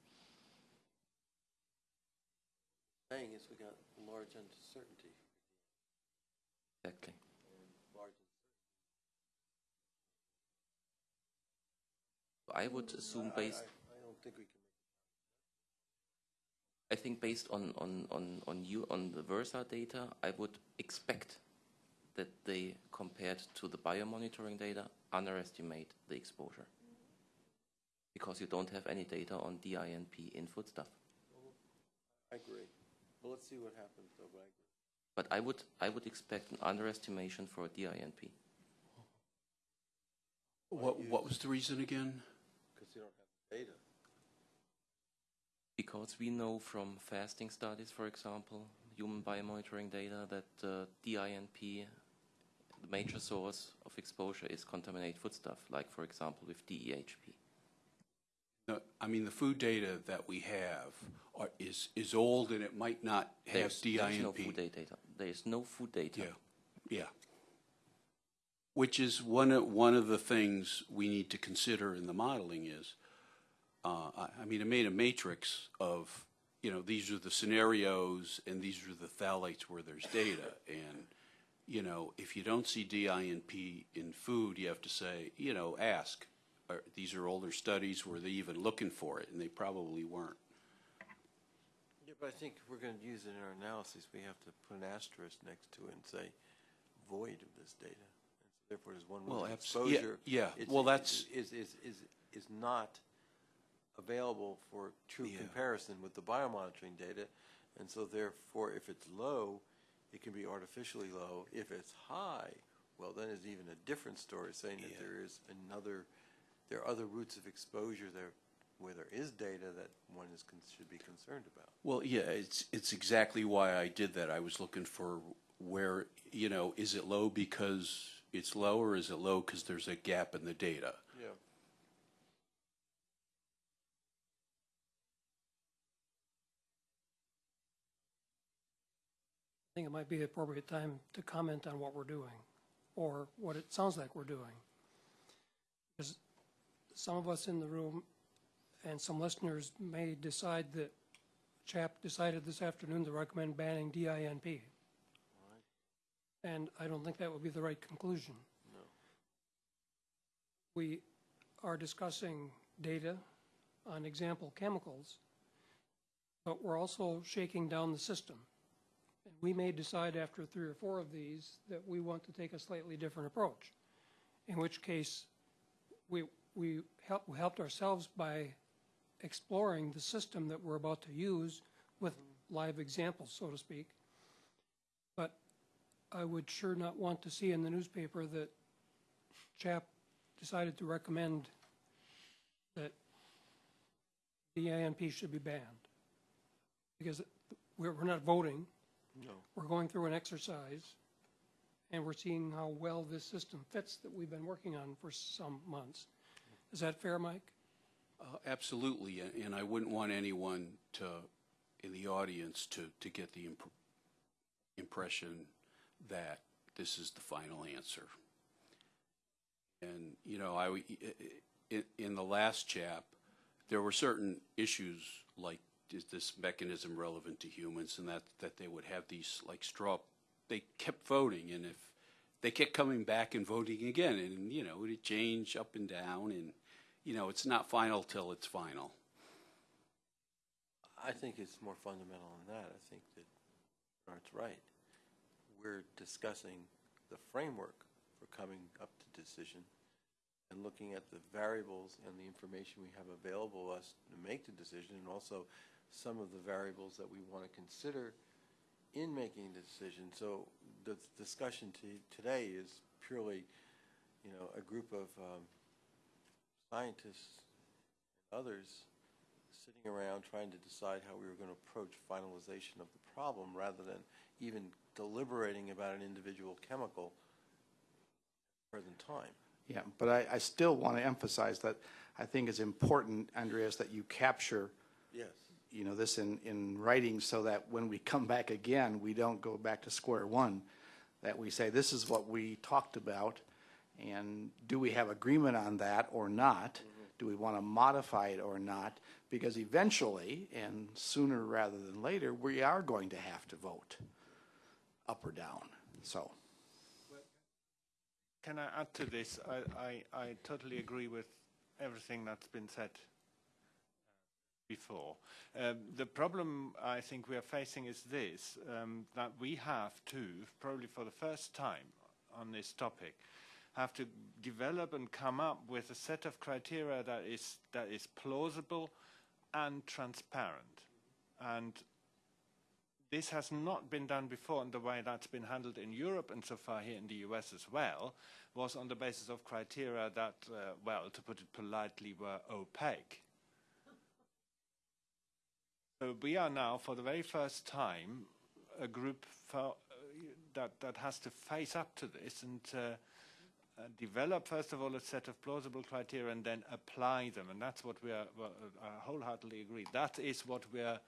Speaker 3: Saying is we got large uncertainty.
Speaker 7: Exactly. I would assume
Speaker 3: I-
Speaker 7: based,
Speaker 3: I, I don't think we can.
Speaker 7: I think based on, on, on, on you, on the Versa data, I would expect that they, compared to the biomonitoring data, underestimate the exposure. Because you don't have any data on DINP in foodstuff.
Speaker 3: I agree. Well, let's see what happens though, but I agree.
Speaker 7: But I would, I would expect an underestimation for DINP.
Speaker 1: What, what was the reason again?
Speaker 3: Because you don't have data.
Speaker 7: Because we know from fasting studies, for example, human biomonitoring data, that uh, DINP, the major source of exposure is contaminated foodstuff, like, for example, with DEHP.
Speaker 1: No, I mean, the food data that we have are, is, is old and it might not have
Speaker 7: There's, there's no food data. There is no food data.
Speaker 1: Yeah, yeah. Which is one of, one of the things we need to consider in the modeling is, uh, I, I mean, I made a matrix of, you know, these are the scenarios and these are the phthalates where there's data. And, you know, if you don't see DINP in food, you have to say, you know, ask, are, these are older studies, were they even looking for it? And they probably weren't.
Speaker 3: Yeah, but I think if we're going to use it in our analysis, we have to put an asterisk next to it and say void of this data. And so Therefore, there's one
Speaker 1: Well, abs- yeah,
Speaker 3: exposure.
Speaker 1: yeah. Well, that's-
Speaker 3: Is, is, is, is not available for true
Speaker 1: Yeah.
Speaker 3: comparison with the biomonitoring data. And so therefore, if it's low, it can be artificially low. If it's high, well, then it's even a different story, saying that
Speaker 1: Yeah.
Speaker 3: there is another, there are other routes of exposure there where there is data that one is, con- should be concerned about.
Speaker 1: Well, yeah, it's, it's exactly why I did that. I was looking for where, you know, is it low because it's low or is it low because there's a gap in the data?
Speaker 3: Yeah.
Speaker 8: I think it might be the appropriate time to comment on what we're doing, or what it sounds like we're doing. Because some of us in the room and some listeners may decide that CHAP decided this afternoon to recommend banning DINP. And I don't think that would be the right conclusion.
Speaker 3: No.
Speaker 8: We are discussing data on example chemicals, but we're also shaking down the system. We may decide after three or four of these that we want to take a slightly different approach, in which case we, we help, we helped ourselves by exploring the system that we're about to use with live examples, so to speak. But I would sure not want to see in the newspaper that CHAP decided to recommend that the ANP should be banned. Because we're not voting.
Speaker 3: No.
Speaker 8: We're going through an exercise, and we're seeing how well this system fits that we've been working on for some months. Is that fair, Mike?
Speaker 1: Uh, Absolutely, and- and I wouldn't want anyone to, in the audience, to, to get the imp- impression that this is the final answer. And, you know, I, in, in the last chap, there were certain issues like, is this mechanism relevant to humans, and that, that they would have these, like, straw, they kept voting, and if, they kept coming back and voting again, and, you know, it changed up and down, and, you know, it's not final till it's final.
Speaker 3: I think it's more fundamental than that. I think that Art's right. We're discussing the framework for coming up to decision and looking at the variables and the information we have available us to make the decision, and also some of the variables that we want to consider in making the decision. So the discussion to- today is purely, you know, a group of um, scientists and others sitting around trying to decide how we were going to approach finalization of the problem rather than even deliberating about an individual chemical at the present time.
Speaker 6: Yeah, but I, I still want to emphasize that I think it's important, Andreas, that you capture,
Speaker 3: Yes.
Speaker 6: You know, this in, in writing so that when we come back again, we don't go back to square one. That we say, this is what we talked about, and do we have agreement on that or not? Mm-hmm. Do we want to modify it or not? Because eventually, and sooner rather than later, we are going to have to vote up or down, so.
Speaker 5: Can I add to this? I, I, I totally agree with everything that's been said before. Um, the problem I think we are facing is this, um, that we have to, probably for the first time on this topic, have to develop and come up with a set of criteria that is, that is plausible and transparent. And this has not been done before, and the way that's been handled in Europe and so far here in the US as well was on the basis of criteria that, uh, well, to put it politely, were opaque. So we are now, for the very first time, a group for, uh, that, that has to face up to this and uh, uh, develop, first of all, a set of plausible criteria and then apply them. And that's what we are, well, uh, I wholeheartedly agree. That is what we are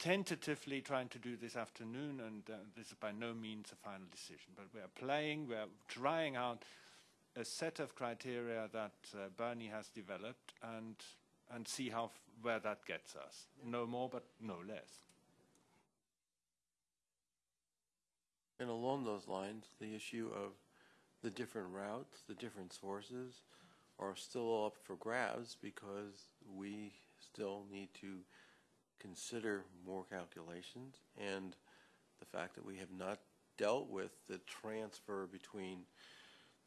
Speaker 5: tentatively trying to do this afternoon, and uh, this is by no means a final decision. But we are playing, we are trying out a set of criteria that uh, Bernie has developed and, and see how, f- where that gets us. No more, but no less.
Speaker 3: And along those lines, the issue of the different routes, the different sources are still all up for grabs because we still need to consider more calculations and the fact that we have not dealt with the transfer between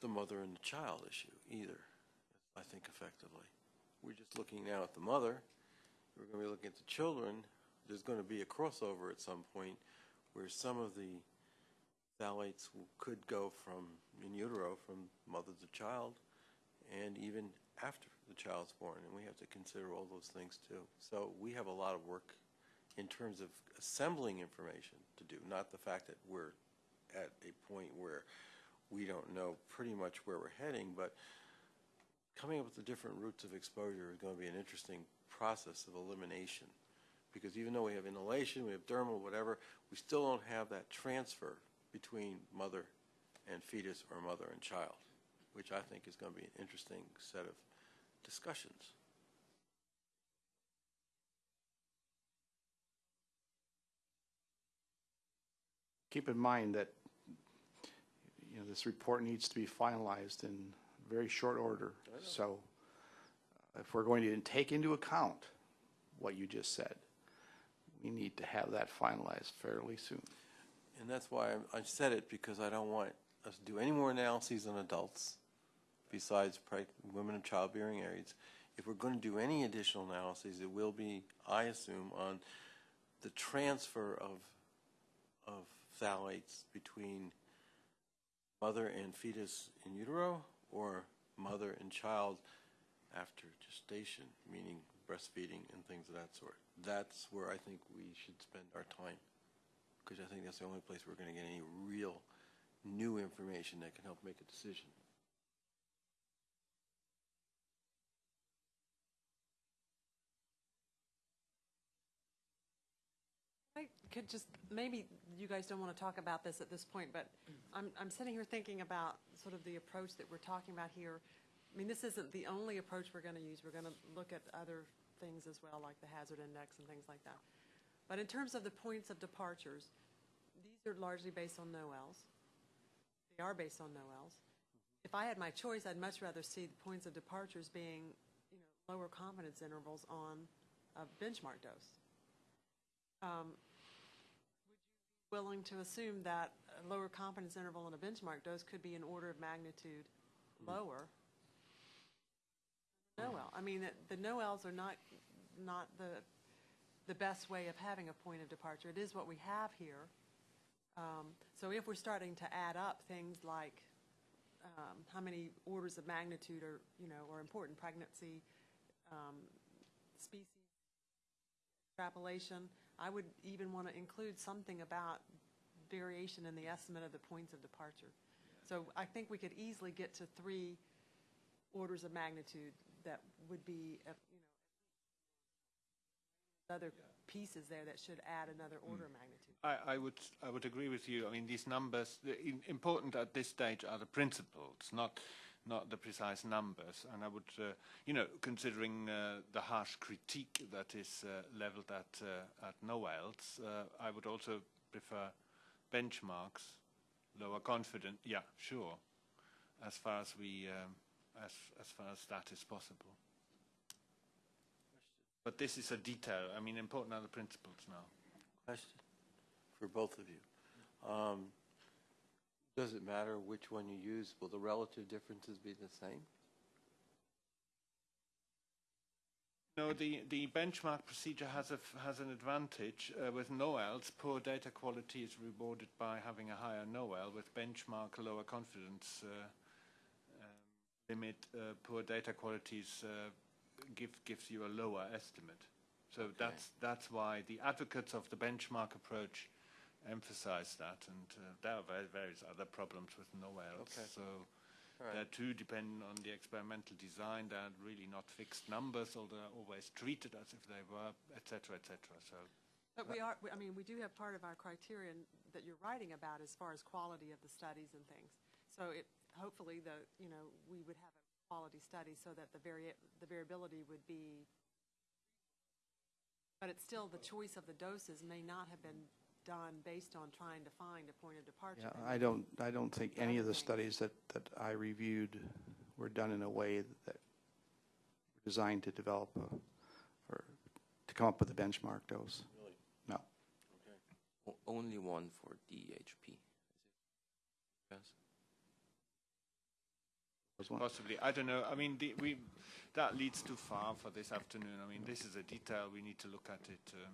Speaker 3: the mother and the child issue either, I think effectively. We're just looking now at the mother. We're going to be looking at the children. There's going to be a crossover at some point where some of the phthalates could go from in utero from mother to child and even after the child's born and we have to consider all those things too so we have a lot of work in terms of assembling information to do not the fact that we're at a point where we don't know pretty much where we're heading but coming up with the different routes of exposure is going to be an interesting process of elimination because even though we have inhalation, we have dermal, whatever, we still don't have that transfer between mother and fetus or mother and child, which I think is going to be an interesting set of discussions.
Speaker 6: keep in mind that, you know, this report needs to be finalized in very short order. So uh, if we're going to take into account what you just said, we need to have that finalized fairly soon.
Speaker 3: And that's why I I said it, because I don't want us to do any more analyses on adults besides women of childbearing age. If we're going to do any additional analyses, it will be, I assume, on the transfer of, of phthalates between mother and fetus in utero or mother and child after gestation, meaning breastfeeding and things of that sort. That's where I think we should spend our time. because I think that's the only place we're going to get any real new information that can help make a decision.
Speaker 2: I could just, maybe you guys don't want to talk about this at this point, but I'm, I'm sitting here thinking about sort of the approach that we're talking about here. I mean, this isn't the only approach we're going to use. We're going to look at other things as well, like the hazard index and things like that. But in terms of the points of departures, these are largely based on NOELs. They are based on NOELs. If I had my choice, I'd much rather see the points of departures being, you know, lower confidence intervals on a benchmark dose. Um, willing to assume that a lower confidence interval and a benchmark dose could be an order of magnitude lower. Noel, I mean, the- Noels are not, not the, the best way of having a point of departure. It is what we have here. Um, So if we're starting to add up things like um, how many orders of magnitude are, you know, are important, pregnancy, um, species, extrapolation, I would even want to include something about variation in the estimate of the points of departure. So I think we could easily get to three orders of magnitude that would be, uh, you know, other pieces there that should add another order of magnitude.
Speaker 5: I, I would I would agree with you. I mean, these numbers, the important at this stage are the principles, not not the precise numbers. And I would, uh, you know, considering uh, the harsh critique that is uh, leveled at uh, at NOELs, uh, I would also prefer benchmarks, lower confident. Yeah, sure, as far as we um, as as far as that is possible. But this is a detail. I mean, important are the principles now.
Speaker 3: Question for both of you. Um, Does it matter which one you use? Will the relative differences be the same?
Speaker 5: No, the, the benchmark procedure has, a, has an advantage. Uh, with NOELs, poor data quality is rewarded by having a higher NOEL. With benchmark, lower confidence uh, um, limit, uh, poor data qualities uh, give, gives you a lower estimate. So that's, that's why the advocates of the benchmark approach emphasize that, and uh, there are various other problems with NOELs.
Speaker 3: Okay.
Speaker 5: So
Speaker 3: All
Speaker 5: they're too dependent on the experimental design. They're really not fixed numbers, although they're always treated as if they were, et cetera, et cetera. So
Speaker 2: But we are, we- I mean, we do have part of our criterion that you're writing about as far as quality of the studies and things. So it, hopefully, the, you know, we would have a quality study so that the vari, the variability would be, but it's still, the choice of the doses may not have been done based on trying to find a point of departure.
Speaker 6: Yeah, I don't, I don't think any of the studies that, that I reviewed were done in a way that were designed to develop a, or to come up with a benchmark dose.
Speaker 3: Really?
Speaker 6: No.
Speaker 3: Okay.
Speaker 7: O- Only one for DHP. Yes.
Speaker 6: Was one-
Speaker 5: possibly, I don't know. I mean, the, we that leads too far for this afternoon. I mean, this is a detail we need to look at it. Um,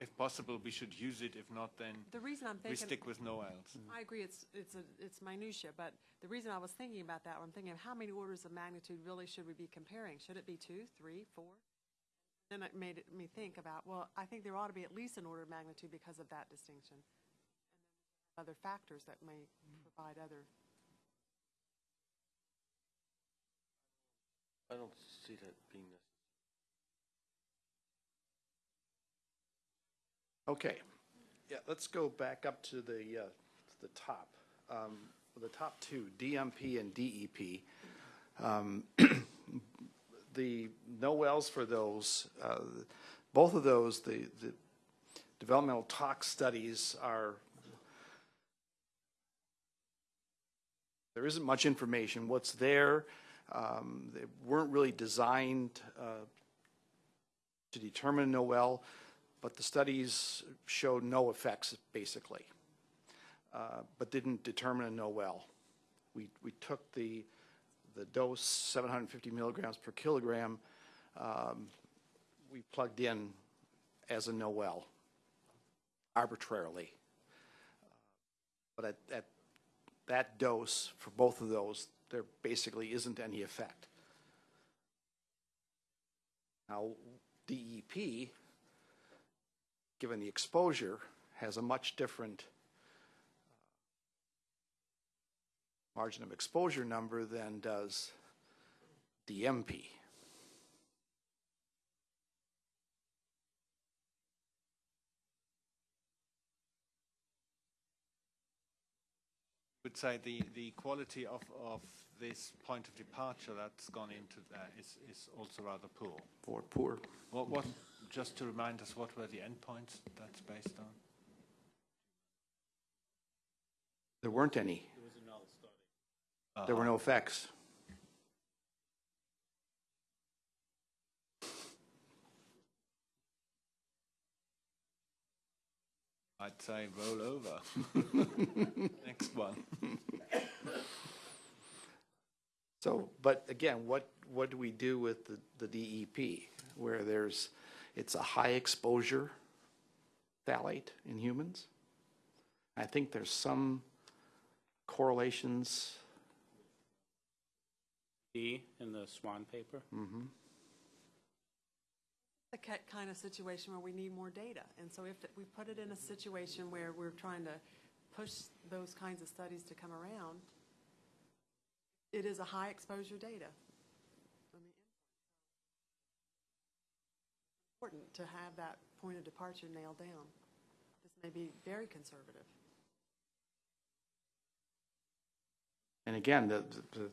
Speaker 5: if possible, we should use it. If not, then
Speaker 2: The reason I'm
Speaker 5: we stick with NOELs. Mm.
Speaker 2: I agree, it's, it's, a it's minutia, but the reason I was thinking about that, I'm thinking, of how many orders of magnitude really should we be comparing? Should it be two, three, four? Then it made it- me think about, well, I think there ought to be at least an order of magnitude because of that distinction. And then Other factors that may mm. provide other,
Speaker 3: I don't see that being necessary.
Speaker 6: Okay. Yeah, let's go back up to the, uh, to the top. Um, The top two, DMP and DEP. Um, The NOELs for those, uh, both of those, the, the developmental tox studies are, there isn't much information. What's there, um, they weren't really designed uh, to determine NOEL, but the studies showed no effects, basically, uh, but didn't determine a NOEL. We, we took the, the dose, 750 milligrams per kilogram, um, we plugged in as a NOEL arbitrarily. But at, at that dose, for both of those, there basically isn't any effect. Now, DEP, given the exposure, has a much different uh, margin of exposure number than does DMP.
Speaker 5: I would say the, the quality of, of this point of departure that's gone into that is, is also rather poor.
Speaker 6: For poor.
Speaker 5: What, what, just to remind us, what were the endpoints that's based on?
Speaker 6: There weren't any. There were no uh-huh. effects.
Speaker 5: I'd say roll over. Next one.
Speaker 6: So, but again, what, what do we do with the, the DEP? Where there's, it's a high exposure phthalate in humans? I think there's some correlations.
Speaker 9: D in the Swan paper.
Speaker 6: Mhm.
Speaker 2: The ki- kind of situation where we need more data. And so if we put it in a situation where we're trying to push those kinds of studies to come around, it is a high exposure data. I mean, Important to have that point of departure nailed down. This may be very conservative.
Speaker 6: And again, the, the,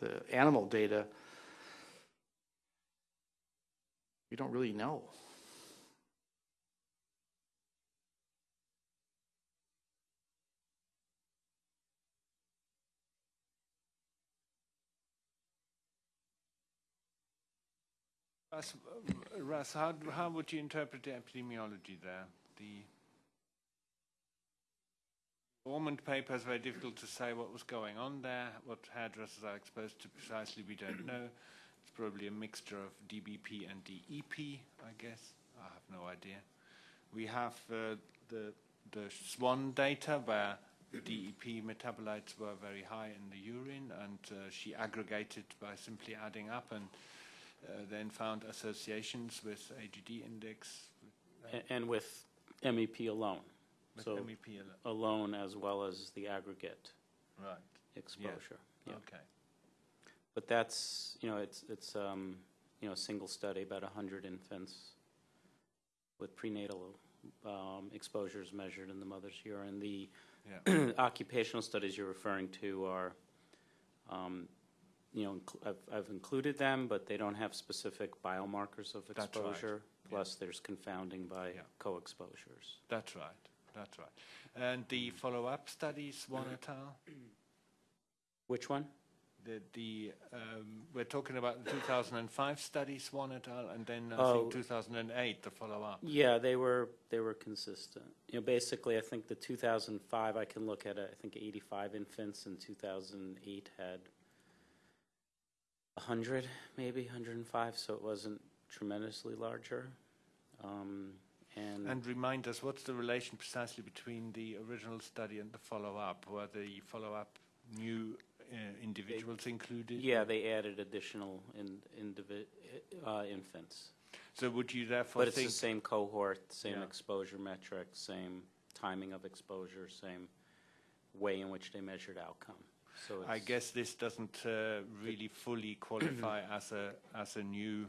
Speaker 6: the animal data, we don't really know.
Speaker 5: Russ, Russ, how, how would you interpret the epidemiology there? The Ormond paper is very difficult to say what was going on there, what hairdressers are exposed to precisely, we don't know. It's probably a mixture of DBP and DEP, I guess. I have no idea. We have uh, the, the SWAN data where DEP metabolites were very high in the urine and uh, she aggregated by simply adding up and then found associations with AGD index,
Speaker 9: And with MEP alone.
Speaker 5: with
Speaker 9: So
Speaker 5: MEP. al-
Speaker 9: alone as well as the aggregate
Speaker 5: Right,
Speaker 9: exposure. Yeah.
Speaker 5: okay.
Speaker 9: But that's, you know, it's, it's, um, you know, a single study, about 100 infants with prenatal um, exposures measured in the mother's urine. The
Speaker 5: Yeah.
Speaker 9: occupational studies you're referring to are, um, you know, incl- I've, I've included them, but they don't have specific biomarkers of
Speaker 5: That's right.
Speaker 9: exposure. Plus, there's confounding by
Speaker 5: Yeah.
Speaker 9: co-exposures.
Speaker 5: That's right, that's right. And the follow-up studies, one et al.,
Speaker 9: Which one?
Speaker 5: the, the, um, we're talking about the 2005 studies, one et al., and then I
Speaker 9: Oh.
Speaker 5: think 2008, the follow-up.
Speaker 9: Yeah, they were, they were consistent. You know, basically, I think the 2005, I can look at, it, I think 85 infants, and 2008 had 100, maybe 105, so it wasn't tremendously larger. Um, And,
Speaker 5: And remind us, what's the relation precisely between the original study and the follow-up? Were the follow-up new uh, individuals included?
Speaker 9: yeah, they added additional in, uh, infants.
Speaker 5: So would you therefore
Speaker 9: But it's the same cohort, same
Speaker 5: Yeah.
Speaker 9: exposure metric, same timing of exposure, same way in which they measured outcome. So
Speaker 5: I guess this doesn't uh, really fully qualify as a as a new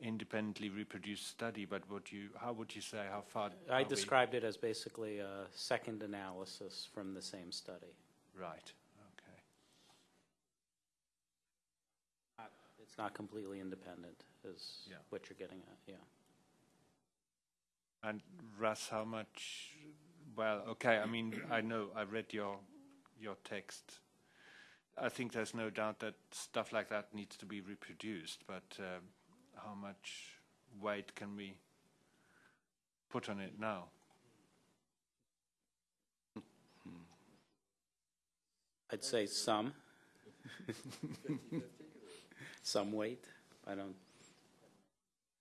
Speaker 5: independently reproduced study, but would you, how would you say, how far?
Speaker 9: I
Speaker 5: are we-
Speaker 9: described it as basically a second analysis from the same study.
Speaker 5: Right, okay.
Speaker 9: It's not completely independent, is
Speaker 5: Yeah.
Speaker 9: what you're getting at, yeah.
Speaker 5: And Russ, how much, well, okay, I mean, I know, I read your, your text. I think there's no doubt that stuff like that needs to be reproduced, but um, how much weight can we put on it now?
Speaker 9: I'd say some. Some weight. I don't,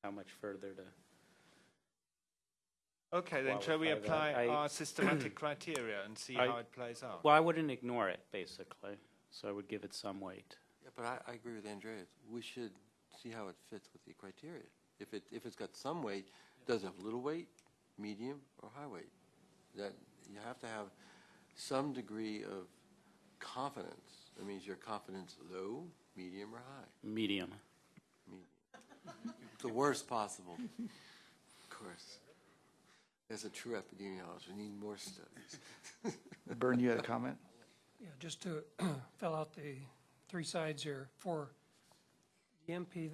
Speaker 9: how much further to,
Speaker 5: Okay, then shall we apply
Speaker 9: that. I-
Speaker 5: our systematic criteria and see
Speaker 9: I-
Speaker 5: how it plays out?
Speaker 9: well, I wouldn't ignore it, basically, so I would give it some weight.
Speaker 3: Yeah, but I, I agree with Andreas. We should see how it fits with the criteria. If it, if it's got some weight, does it have little weight, medium, or high weight? that you have to have some degree of confidence. That means your confidence low, medium, or high.
Speaker 9: Medium.
Speaker 3: Medium. The worst possible. Of course. As a true epidemiologist, we need more studies.
Speaker 6: Bern, you had a comment?
Speaker 8: Yeah, just to fill out the three sides here, for the MP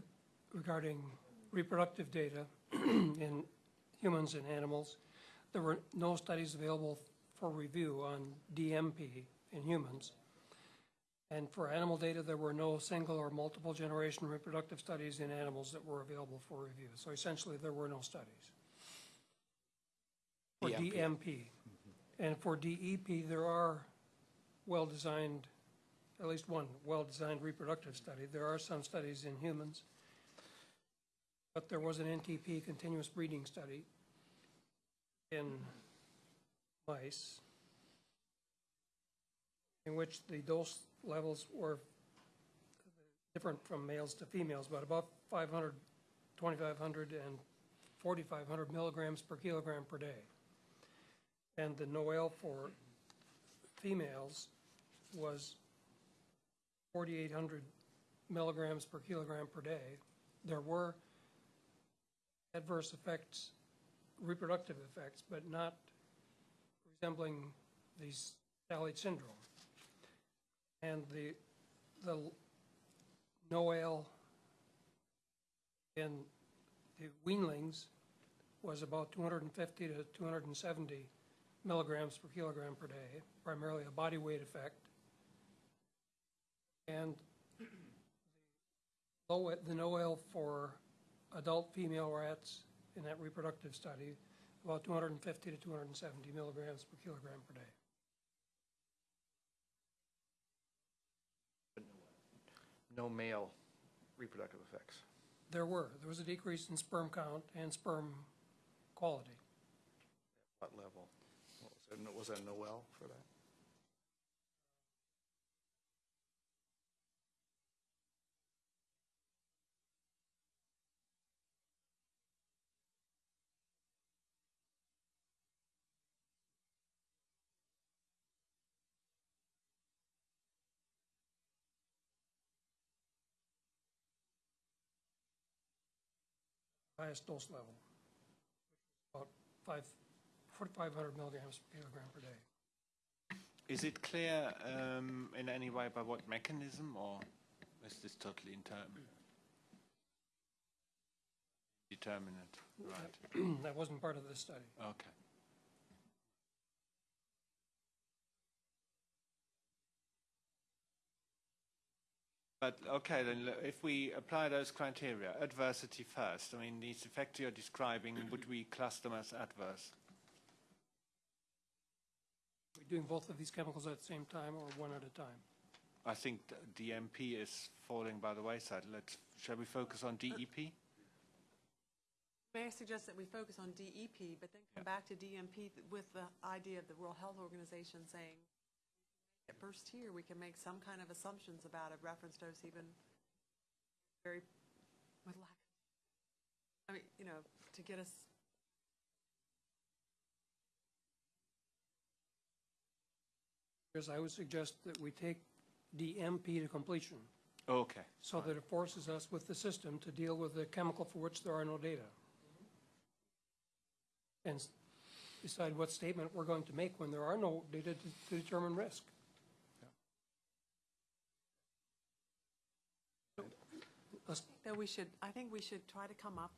Speaker 8: regarding reproductive data in humans and animals, there were no studies available for review on DMP in humans. And for animal data, there were no single or multiple generation reproductive studies in animals that were available for review. So essentially, there were no studies. For
Speaker 6: DMP.
Speaker 8: DMP. Mm-hmm. And for DEP, there are well-designed, at least one well-designed reproductive study. There are some studies in humans. But there was an NTP continuous breeding study in mice in which the dose levels were different from males to females, but about 500, 2,500 and 4,500 milligrams per kilogram per day. And the NOEL for females was 4,800 milligrams per kilogram per day. There were adverse effects, reproductive effects, but not resembling the statute syndrome. And the, the NOEL in the weanlings was about 250 to 270 milligrams per kilogram per day, primarily a body weight effect. And the NOEL for adult female rats in that reproductive study, about 250 to 270 milligrams per kilogram per day.
Speaker 6: No male reproductive effects.
Speaker 8: There were, there was a decrease in sperm count and sperm quality.
Speaker 6: What level? What Was there, was there a Noel for that?
Speaker 8: Highest dose level, about five, 4,500 milligrams per kilogram per day.
Speaker 5: Is it clear um, in any way by what mechanism, or is this totally inter- determinate? Right.
Speaker 8: That wasn't part of this study.
Speaker 5: Okay. But, okay, then, if we apply those criteria, adversity first, I mean, these effects you're describing, would we class them as adverse?
Speaker 8: We're we doing both of these chemicals at the same time or one at a time?
Speaker 5: I think th- DMP is falling by the wayside. Let's, shall we focus on E DEP?
Speaker 2: May I suggest that we focus on DEP, but then come back to DMP th- with the idea of the World Health Organization saying, at first here, we can make some kind of assumptions about a reference dose even very, with lack, I mean, you know, to get us,
Speaker 8: Because I would suggest that we take DMP to completion
Speaker 5: Okay.
Speaker 8: so that it forces us with the system to deal with the chemical for which there are no data. And decide what statement we're going to make when there are no data to to determine risk. Let's-
Speaker 2: that we should, I think we should try to come up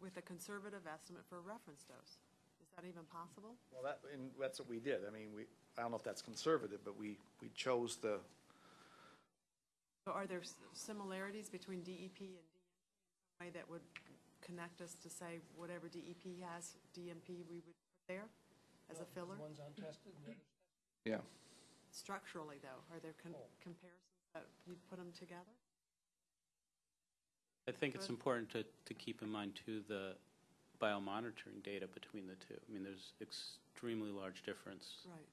Speaker 2: with a conservative estimate for a reference dose. Is that even possible?
Speaker 6: Well, that, and that's what we did. I mean, we, I don't know if that's conservative, but we, we chose the,
Speaker 2: So are there s- similarities between DEP and DMP in some way that would connect us to say whatever DEP has, DMP we would put there as a filler?
Speaker 8: One's untested and the other's
Speaker 6: yeah.
Speaker 2: Structurally, though, are there con- oh. comparisons that you'd put them together?
Speaker 9: I think it's important to, to keep in mind too the biomonitoring data between the two. I mean, there's extremely large difference
Speaker 2: Right.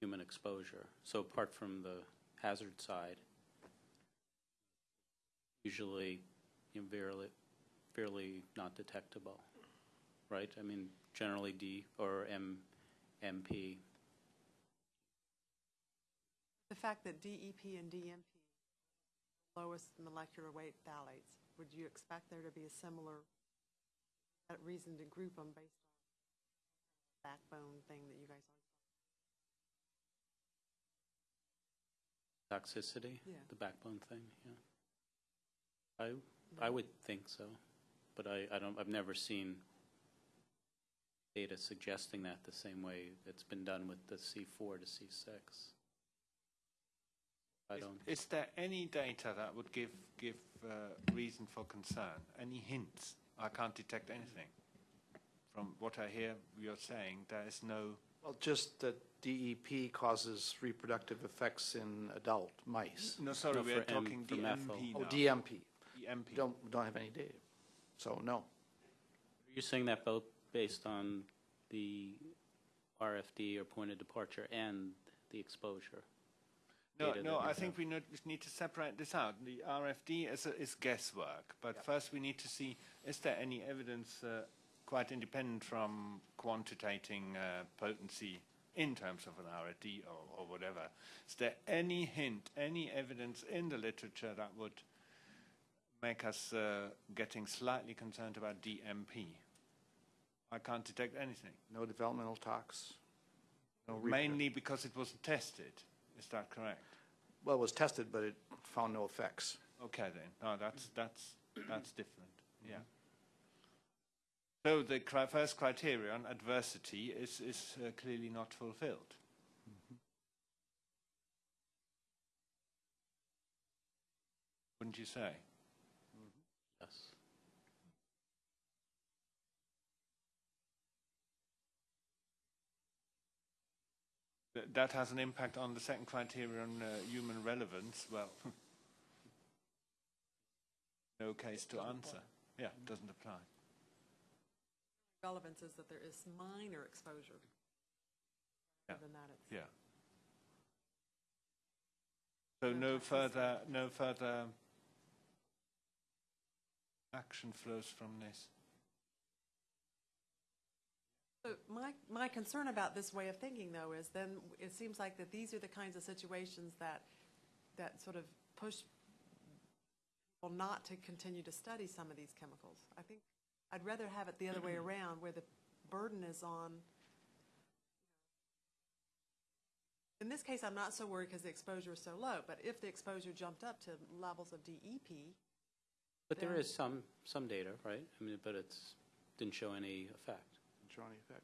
Speaker 9: human exposure. So apart from the hazard side, usually you know, fairly, fairly not detectable right? I mean, generally D or M, MP.
Speaker 2: The fact that DEP and DMP, lowest molecular weight phthalates, would you expect there to be a similar reason to group them based on backbone thing that you guys
Speaker 9: Toxicity?
Speaker 2: Yeah.
Speaker 9: The backbone thing, yeah. I, I would think so, but I, I don't, I've never seen data suggesting that the same way it's been done with the C4 to C6. I
Speaker 5: Is-
Speaker 9: don't,
Speaker 5: Is there any data that would give, give uh, reason for concern? Any hints? I can't detect anything. From what I hear you're saying, there is no,
Speaker 6: Well, just that DEP causes reproductive effects in adult mice.
Speaker 5: no, sorry,
Speaker 9: No,
Speaker 5: we are
Speaker 9: for M-
Speaker 5: talking
Speaker 9: for methyl.
Speaker 5: DMP
Speaker 6: Oh. DMP.
Speaker 5: DMP.
Speaker 6: Don't, don't have any data. So, no.
Speaker 9: Are you're saying that both based on the RFD or point of departure and the exposure?
Speaker 5: No, no, I think we need, need to separate this out. The RFD is, a- is guesswork, but first we need to see, is there any evidence uh, quite independent from quantitating uh, potency in terms of an RFD or, or whatever? Is there any hint, any evidence in the literature that would make us uh, getting slightly concerned about DMP? I can't detect anything.
Speaker 6: No developmental tox. No
Speaker 5: Mainly because it wasn't tested. Is that correct?
Speaker 6: Well, it was tested, but it found no effects.
Speaker 5: Okay then, no, that's, that's, that's different, yeah. So the cri- first criterion, adversity, is, is uh, clearly not fulfilled. Wouldn't you say? That has an impact on the second criterion, uh, human relevance, well, no case to answer. Yeah, it doesn't apply.
Speaker 2: relevance is that there is minor exposure.
Speaker 5: Yeah.
Speaker 2: Other than that, it's.
Speaker 5: Yeah. So
Speaker 2: No
Speaker 5: no further, no further action flows from this?
Speaker 2: So my, my concern about this way of thinking, though, is then it seems like that these are the kinds of situations that, that sort of push people not to continue to study some of these chemicals. I think I'd rather have it the other way around, where the burden is on. In this case, I'm not so worried because the exposure is so low, but if the exposure jumped up to levels of DEP,
Speaker 9: But there is some, some data, right? I mean, but it's, didn't show any effect.
Speaker 6: Show any effect.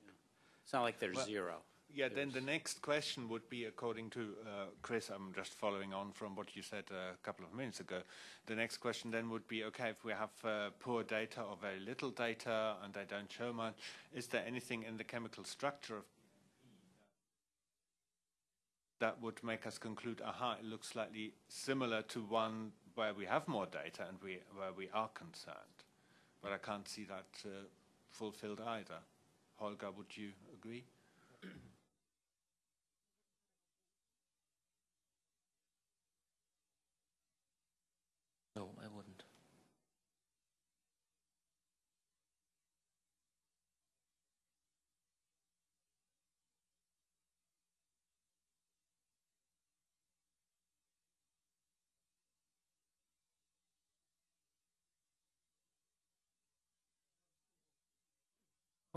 Speaker 9: It's not like there's
Speaker 5: Well,
Speaker 9: zero.
Speaker 5: Yeah, then the next question would be, according to uh, Chris, I'm just following on from what you said uh, a couple of minutes ago. The next question then would be, okay, if we have uh, poor data or very little data and they don't show much, is there anything in the chemical structure of that would make us conclude, aha, it looks slightly similar to one where we have more data and we, where we are concerned. But I can't see that uh, fulfilled either. Holger, would you agree?
Speaker 7: No, I wouldn't.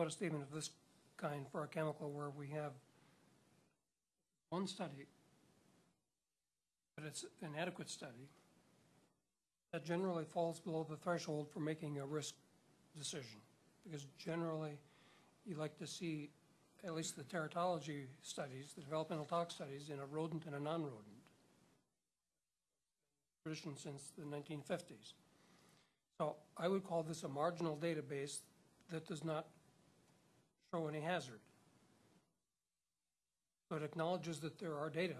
Speaker 8: What a statement of this kind for a chemical where we have one study, but it's an adequate study, that generally falls below the threshold for making a risk decision. Because generally, you like to see at least the teratology studies, the developmental tox studies in a rodent and a non-rodent. Tradition since the 1950s. So I would call this a marginal database that does not show any hazard. So it acknowledges that there are data,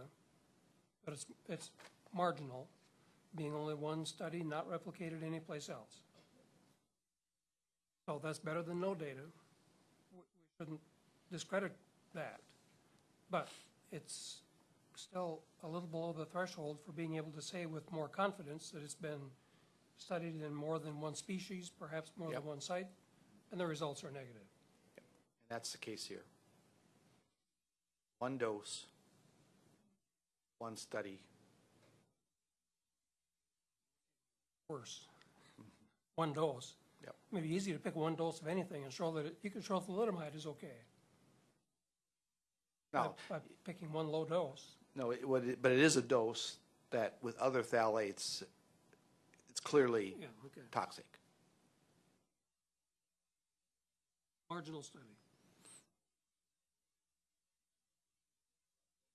Speaker 8: but it's, it's marginal, being only one study, not replicated anyplace else. So that's better than no data. We we shouldn't discredit that. But it's still a little below the threshold for being able to say with more confidence that it's been studied in more than one species, perhaps more than one site, and the results are negative.
Speaker 6: That's the case here. One dose, one study.
Speaker 8: Worse. One dose.
Speaker 6: Yep.
Speaker 8: Maybe easy to pick one dose of anything and show that, it- you can show thalidomide is okay. by-
Speaker 6: No,
Speaker 8: By picking one low dose.
Speaker 6: no, it, what it- but it is a dose that with other phthalates, it's clearly
Speaker 8: Yeah, okay.
Speaker 6: toxic.
Speaker 8: Marginal study.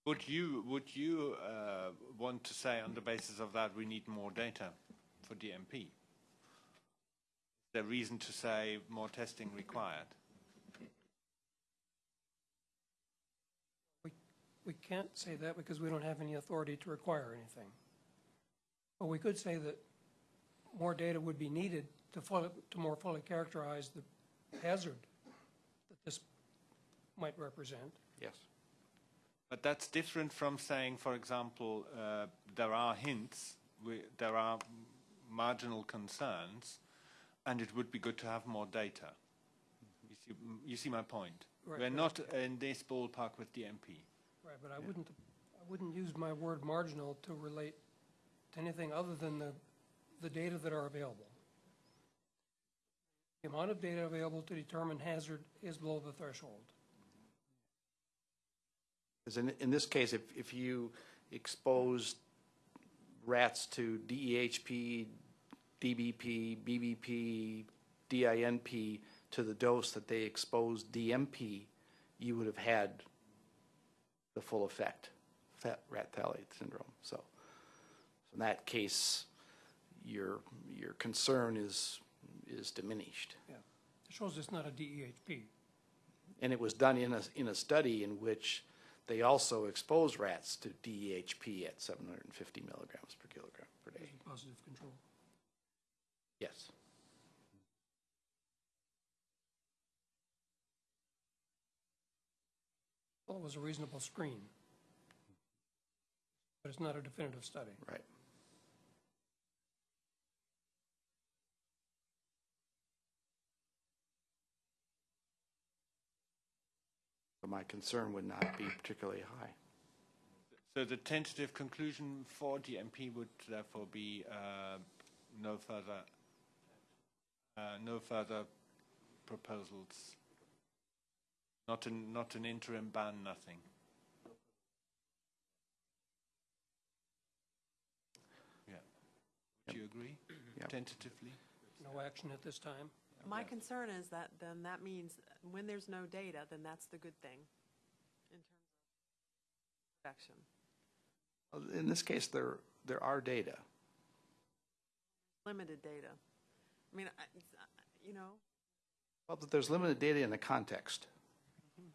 Speaker 5: Would you, would you uh, want to say on the basis of that we need more data for DMP? Is there reason to say more testing required?
Speaker 8: We, we can't say that because we don't have any authority to require anything. But we could say that more data would be needed to fully, to more fully characterize the hazard that this might represent.
Speaker 6: Yes.
Speaker 5: But that's different from saying, for example, uh, there are hints, we, there are marginal concerns, and it would be good to have more data. You see, you see my point?
Speaker 8: Right,
Speaker 5: We're
Speaker 8: right.
Speaker 5: not in this ballpark with DMP.
Speaker 8: Right, but I wouldn't, I wouldn't use my word marginal to relate to anything other than the, the data that are available. The amount of data available to determine hazard is below the threshold.
Speaker 6: Because in, in this case, if, if you expose rats to DEHP, DBP, BBP, DINP to the dose that they exposed DMP, you would have had the full effect, fat, rat phthalate syndrome. So, in that case, your, your concern is, is diminished.
Speaker 8: Yeah. It shows it's not a DEHP.
Speaker 6: And it was done in a, in a study in which they also exposed rats to DEHP at 750 milligrams per kilogram per day.
Speaker 8: Positive control.
Speaker 6: Yes.
Speaker 8: Well, it was a reasonable screen. But it's not a definitive study.
Speaker 6: Right. But my concern would not be particularly high.
Speaker 5: So the tentative conclusion for DMP would therefore be uh, no further, uh, no further proposals. Not an, not an interim ban, nothing. Yeah. Would you agree?
Speaker 6: Yep.
Speaker 5: Tentatively?
Speaker 8: No action at this time.
Speaker 2: My concern is that then that means when there's no data, then that's the good thing in terms of protection.
Speaker 6: In this case, there, there are data.
Speaker 2: Limited data. I mean, I, uh, you know,
Speaker 6: Well, but there's limited data in the context. Mm-hmm.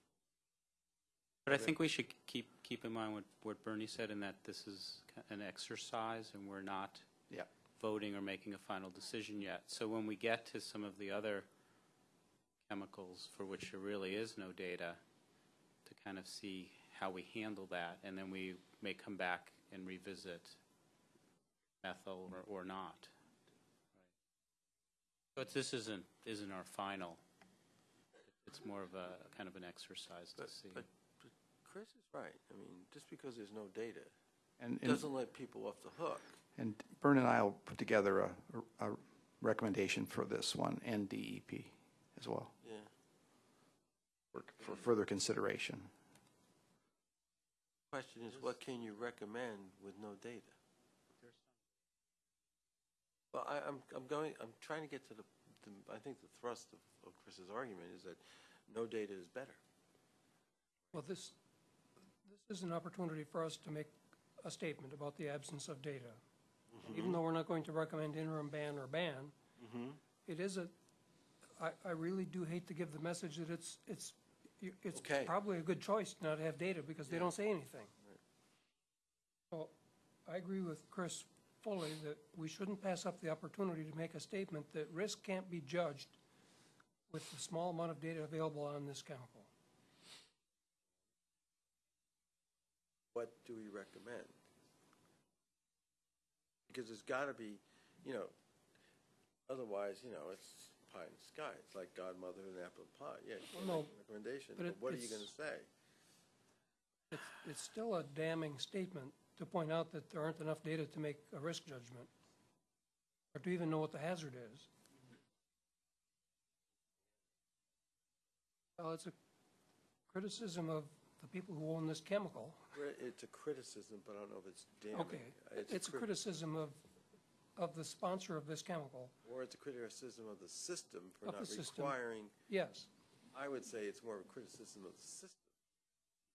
Speaker 9: But I think we should keep, keep in mind what, what Bernie said in that this is an exercise and we're not
Speaker 6: Yeah.
Speaker 9: Voting or making a final decision yet. So when we get to some of the other chemicals for which there really is no data, to kind of see how we handle that, and then we may come back and revisit methyl or, or not. But this isn't, isn't our final. It's more of a, kind of an exercise to
Speaker 3: But,
Speaker 9: see.
Speaker 3: but, but Chris is right. I mean, just because there's no data
Speaker 6: And, and,
Speaker 3: doesn't let people off the hook.
Speaker 6: And Bern and I will put together a, a recommendation for this one and DEP as well,
Speaker 3: Yeah.
Speaker 6: for, for further consideration.
Speaker 3: Question is, what can you recommend with no data? Well, I, I'm, I'm going, I'm trying to get to the, the I think the thrust of, of Chris's argument is that no data is better.
Speaker 8: Well, this, this is an opportunity for us to make a statement about the absence of data. Mm-hmm. Even though we're not going to recommend interim ban or ban, mm-hmm. it is a, I, I really do hate to give the message that it's, it's, you- it's
Speaker 3: Okay.
Speaker 8: probably a good choice not to have data because they don't say anything. So I agree with Chris fully that we shouldn't pass up the opportunity to make a statement that risk can't be judged with the small amount of data available on this chemical.
Speaker 3: What do we recommend? Because there's got to be, you know, otherwise, you know, it's pie in the sky. It's like godmother and apple pie. Yeah, you
Speaker 8: Well, no,
Speaker 3: make a recommendation,
Speaker 8: but
Speaker 3: but
Speaker 8: it-
Speaker 3: what are you
Speaker 8: it's-
Speaker 3: going to say?
Speaker 8: It's, it's still a damning statement to point out that there aren't enough data to make a risk judgment, or to even know what the hazard is. Well, it's a criticism of the people who own this chemical.
Speaker 3: Cri- It's a criticism, but I don't know if it's damning.
Speaker 8: Okay, it's a
Speaker 3: crit-
Speaker 8: criticism of, of the sponsor of this chemical.
Speaker 3: Or it's a criticism of the system for
Speaker 8: Of
Speaker 3: not
Speaker 8: the system.
Speaker 3: requiring,
Speaker 8: Yes,
Speaker 3: I would say it's more of a criticism of the system.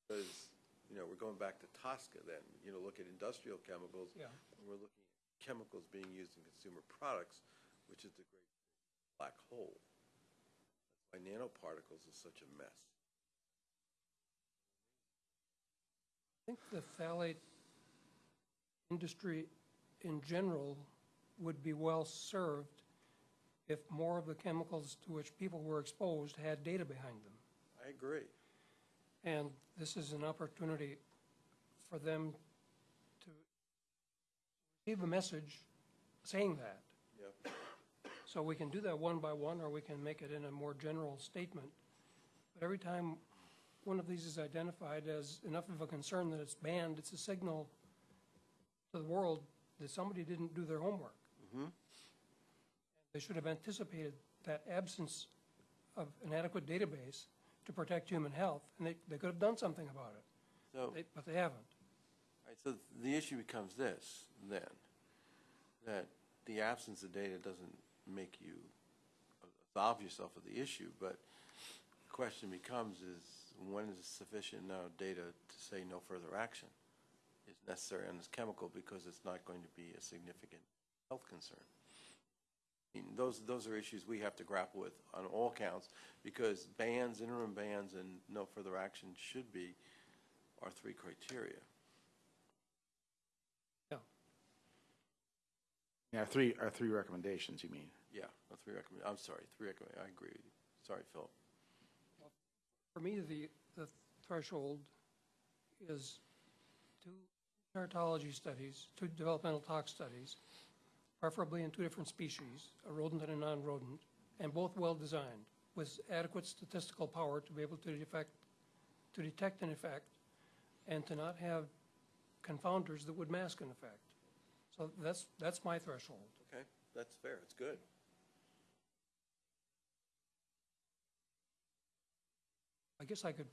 Speaker 3: Because, you know, we're going back to Tosca then, you know, look at industrial chemicals.
Speaker 8: yeah.
Speaker 3: And we're looking at chemicals being used in consumer products, which is the great black hole. That's why nanoparticles is such a mess.
Speaker 8: I think the phthalate industry in general would be well served if more of the chemicals to which people were exposed had data behind them.
Speaker 3: I agree.
Speaker 8: And this is an opportunity for them to receive a message saying that.
Speaker 3: Yep.
Speaker 8: So we can do that one by one, or we can make it in a more general statement. But every time one of these is identified as enough of a concern that it's banned, it's a signal to the world that somebody didn't do their homework. Mm-hmm. They should have anticipated that absence of an adequate database to protect human health, and they, they could have done something about it,
Speaker 3: So,
Speaker 8: They- but they haven't.
Speaker 3: right, so the issue becomes this, then, that the absence of data doesn't make you absolve yourself of the issue, but the question becomes is, when is sufficient amount of data to say no further action is necessary on this chemical because it's not going to be a significant health concern? I mean, those, those are issues we have to grapple with on all counts, because bans, interim bans, and no further action should be our three criteria.
Speaker 6: Yeah, our three, our three recommendations, you mean?
Speaker 3: Yeah, our three recommend, I'm sorry, three recommend, I agree with you. Sorry, Phil.
Speaker 8: For me, the, the threshold is two teratology studies, two developmental tox studies, preferably in two different species, a rodent and a non-rodent, and both well-designed, with adequate statistical power to be able to detect, to detect an effect, and to not have confounders that would mask an effect. So that's, that's my threshold.
Speaker 3: Okay, that's fair, it's good.
Speaker 8: Guess I could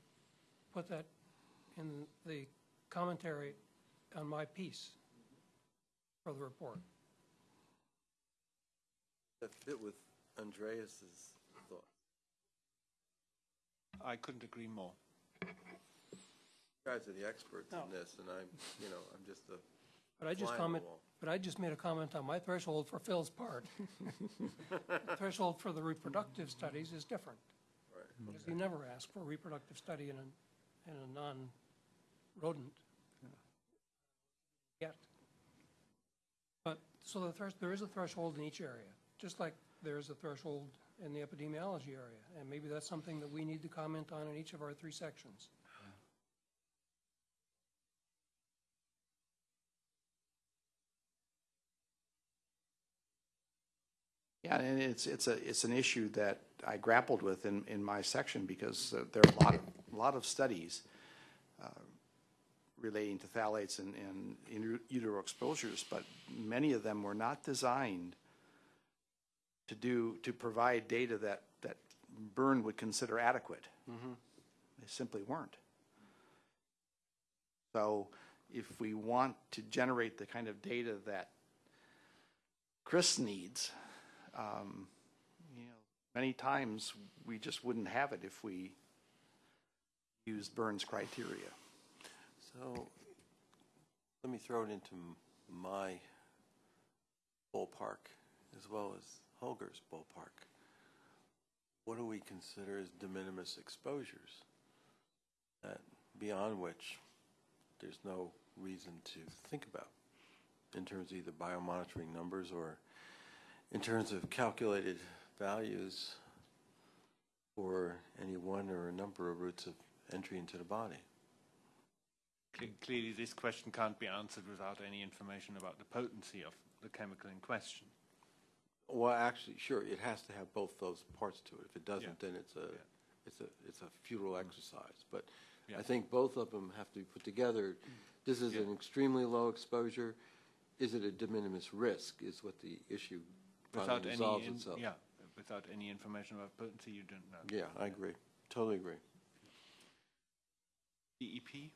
Speaker 8: put that in the commentary on my piece for the report.
Speaker 3: That fit with Andreas's thought.
Speaker 5: I couldn't agree more.
Speaker 3: You guys are the experts
Speaker 8: No.
Speaker 3: in this, and I'm, you know, I'm just a
Speaker 8: But I just
Speaker 3: fly on the
Speaker 8: comment, but I just made a comment on my threshold for Phil's part. Threshold for the reproductive studies is different,
Speaker 3: Right.
Speaker 8: Because mm. you never ask for a reproductive study in a, in a non-rodent yet. But, so the thresh, there is a threshold in each area, just like there is a threshold in the epidemiology area. And maybe that's something that we need to comment on in each of our three sections.
Speaker 6: Yeah, and it's, it's a, it's an issue that I grappled with in, in my section because uh, there are a lot, of a lot of studies uh, relating to phthalates and, and in utero exposures, but many of them were not designed to do, to provide data that, that Byrne would consider adequate. They simply weren't. So if we want to generate the kind of data that Chris needs, um, you know, many times we just wouldn't have it if we used Burns criteria.
Speaker 3: So, let me throw it into my ballpark as well as Holger's ballpark. What do we consider as de minimis exposures? That beyond which there's no reason to think about in terms of either biomonitoring numbers or in terms of calculated values for any one or a number of routes of entry into the body.
Speaker 5: Clearly, this question can't be answered without any information about the potency of the chemical in question.
Speaker 3: Well, actually, sure, it has to have both those parts to it. If it doesn't, then it's a,
Speaker 5: Yeah.
Speaker 3: it's a, it's a futile mm-hmm. exercise. But
Speaker 5: Yeah.
Speaker 3: I think both of them have to be put together. This is an extremely low exposure. Is it a de minimis risk is what the issue
Speaker 5: Without any,
Speaker 3: resolves
Speaker 5: in-
Speaker 3: itself.
Speaker 5: yeah, without any information about potency, you don't know.
Speaker 3: Yeah, I agree. Totally agree.
Speaker 5: DEP?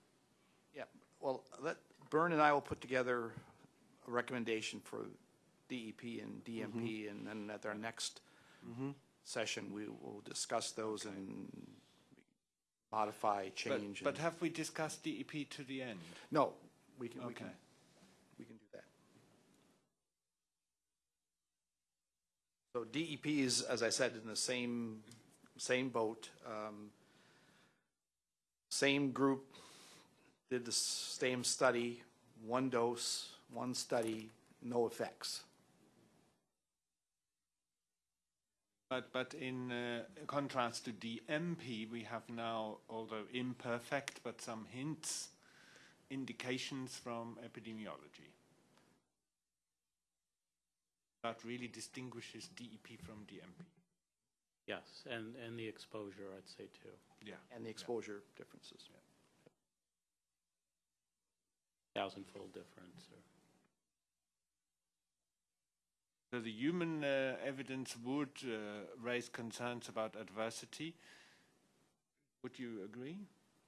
Speaker 6: Yeah, well, let, Bern and I will put together a recommendation for DEP and DMP, mm-hmm. and then at our next mm-hmm. session, we will discuss those and modify,
Speaker 5: But,
Speaker 6: change.
Speaker 5: but
Speaker 6: and-
Speaker 5: have we discussed DEP to the end?
Speaker 6: No, we can, we can,
Speaker 5: Okay.
Speaker 6: we can do that. So DEP is, as I said, in the same, same boat. um, Same group did the same study, one dose, one study, no effects.
Speaker 5: But, but in uh, contrast to DMP, we have now, although imperfect, but some hints, indications from epidemiology. That really distinguishes DEP from DMP.
Speaker 9: Yes, and, and the exposure, I'd say too.
Speaker 5: Yeah.
Speaker 6: And the exposure differences.
Speaker 9: Thousandfold difference or.
Speaker 5: So the human uh, evidence would uh, raise concerns about adversity. Would you agree?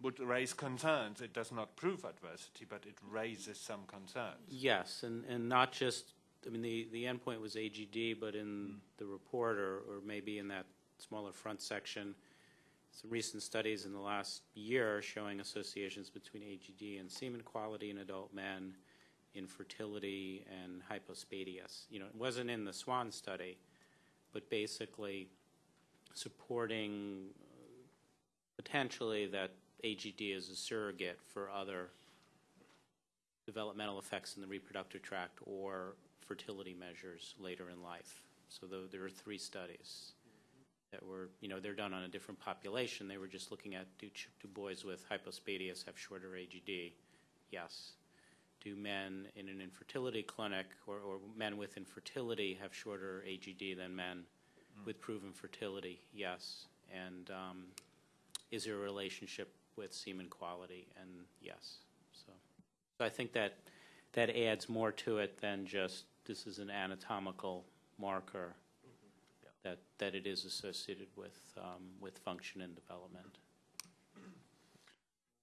Speaker 5: Would raise concerns. It does not prove adversity, but it raises some concerns.
Speaker 9: Yes, and, and not just, I mean, the, the endpoint was AGD, but in the report, or, or maybe in that smaller front section, some recent studies in the last year showing associations between AGD and semen quality in adult men, infertility, and hypospadias. You know, it wasn't in the SWAN study, but basically supporting uh, potentially that AGD is a surrogate for other developmental effects in the reproductive tract or fertility measures later in life. So there are three studies that were, you know, they're done on a different population. They were just looking at do, do boys with hypospadias have shorter AGD? Yes. Do men in an infertility clinic or, or men with infertility have shorter AGD than men with proven fertility? Yes. And um, is there a relationship with semen quality? And yes. So, so I think that that adds more to it than just this is an anatomical marker that, that it is associated with, um, with function and development.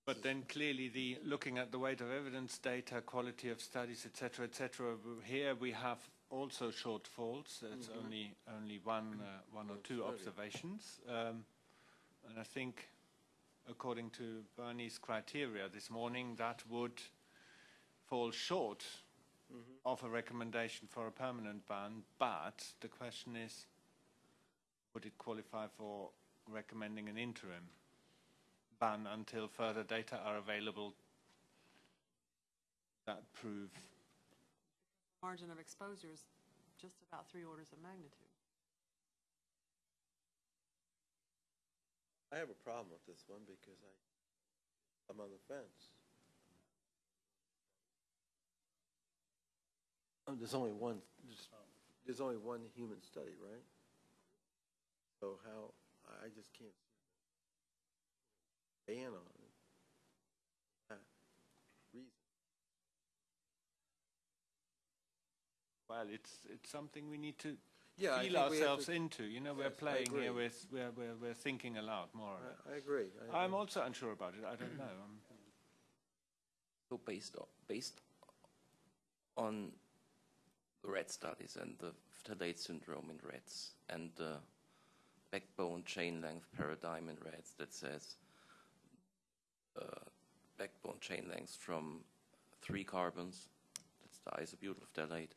Speaker 5: But then clearly, the looking at the weight of evidence, data, quality of studies, etc., etc. Here we have also shortfalls. It's only only one uh, one or two observations, um, and I think, according to Bernie's criteria this morning, that would fall short Mm-hmm. of a recommendation for a permanent ban. But the question is, would it qualify for recommending an interim? ban until further data are available that prove
Speaker 2: Margin of exposure is just about three orders of magnitude.
Speaker 3: I have a problem with this one because I, I'm on the fence. Oh, there's only one, there's, there's only one human study, right? So how, I just can't ban on it. That reason.
Speaker 5: well it's it's something we need to
Speaker 3: Yeah,
Speaker 5: feel
Speaker 3: think we have
Speaker 5: ourselves
Speaker 3: to-
Speaker 5: into you know we're playing here
Speaker 3: agree.
Speaker 5: with we're, we're we're thinking aloud more.
Speaker 3: I, I agree. I
Speaker 5: i'm
Speaker 3: agree.
Speaker 5: also unsure about it i don't know Um,
Speaker 7: So based on, based on the rat studies and the phthalate syndrome in rats and the backbone chain length paradigm in rats that says uh, backbone chain length from three carbons, that's the isobutyl phthalate,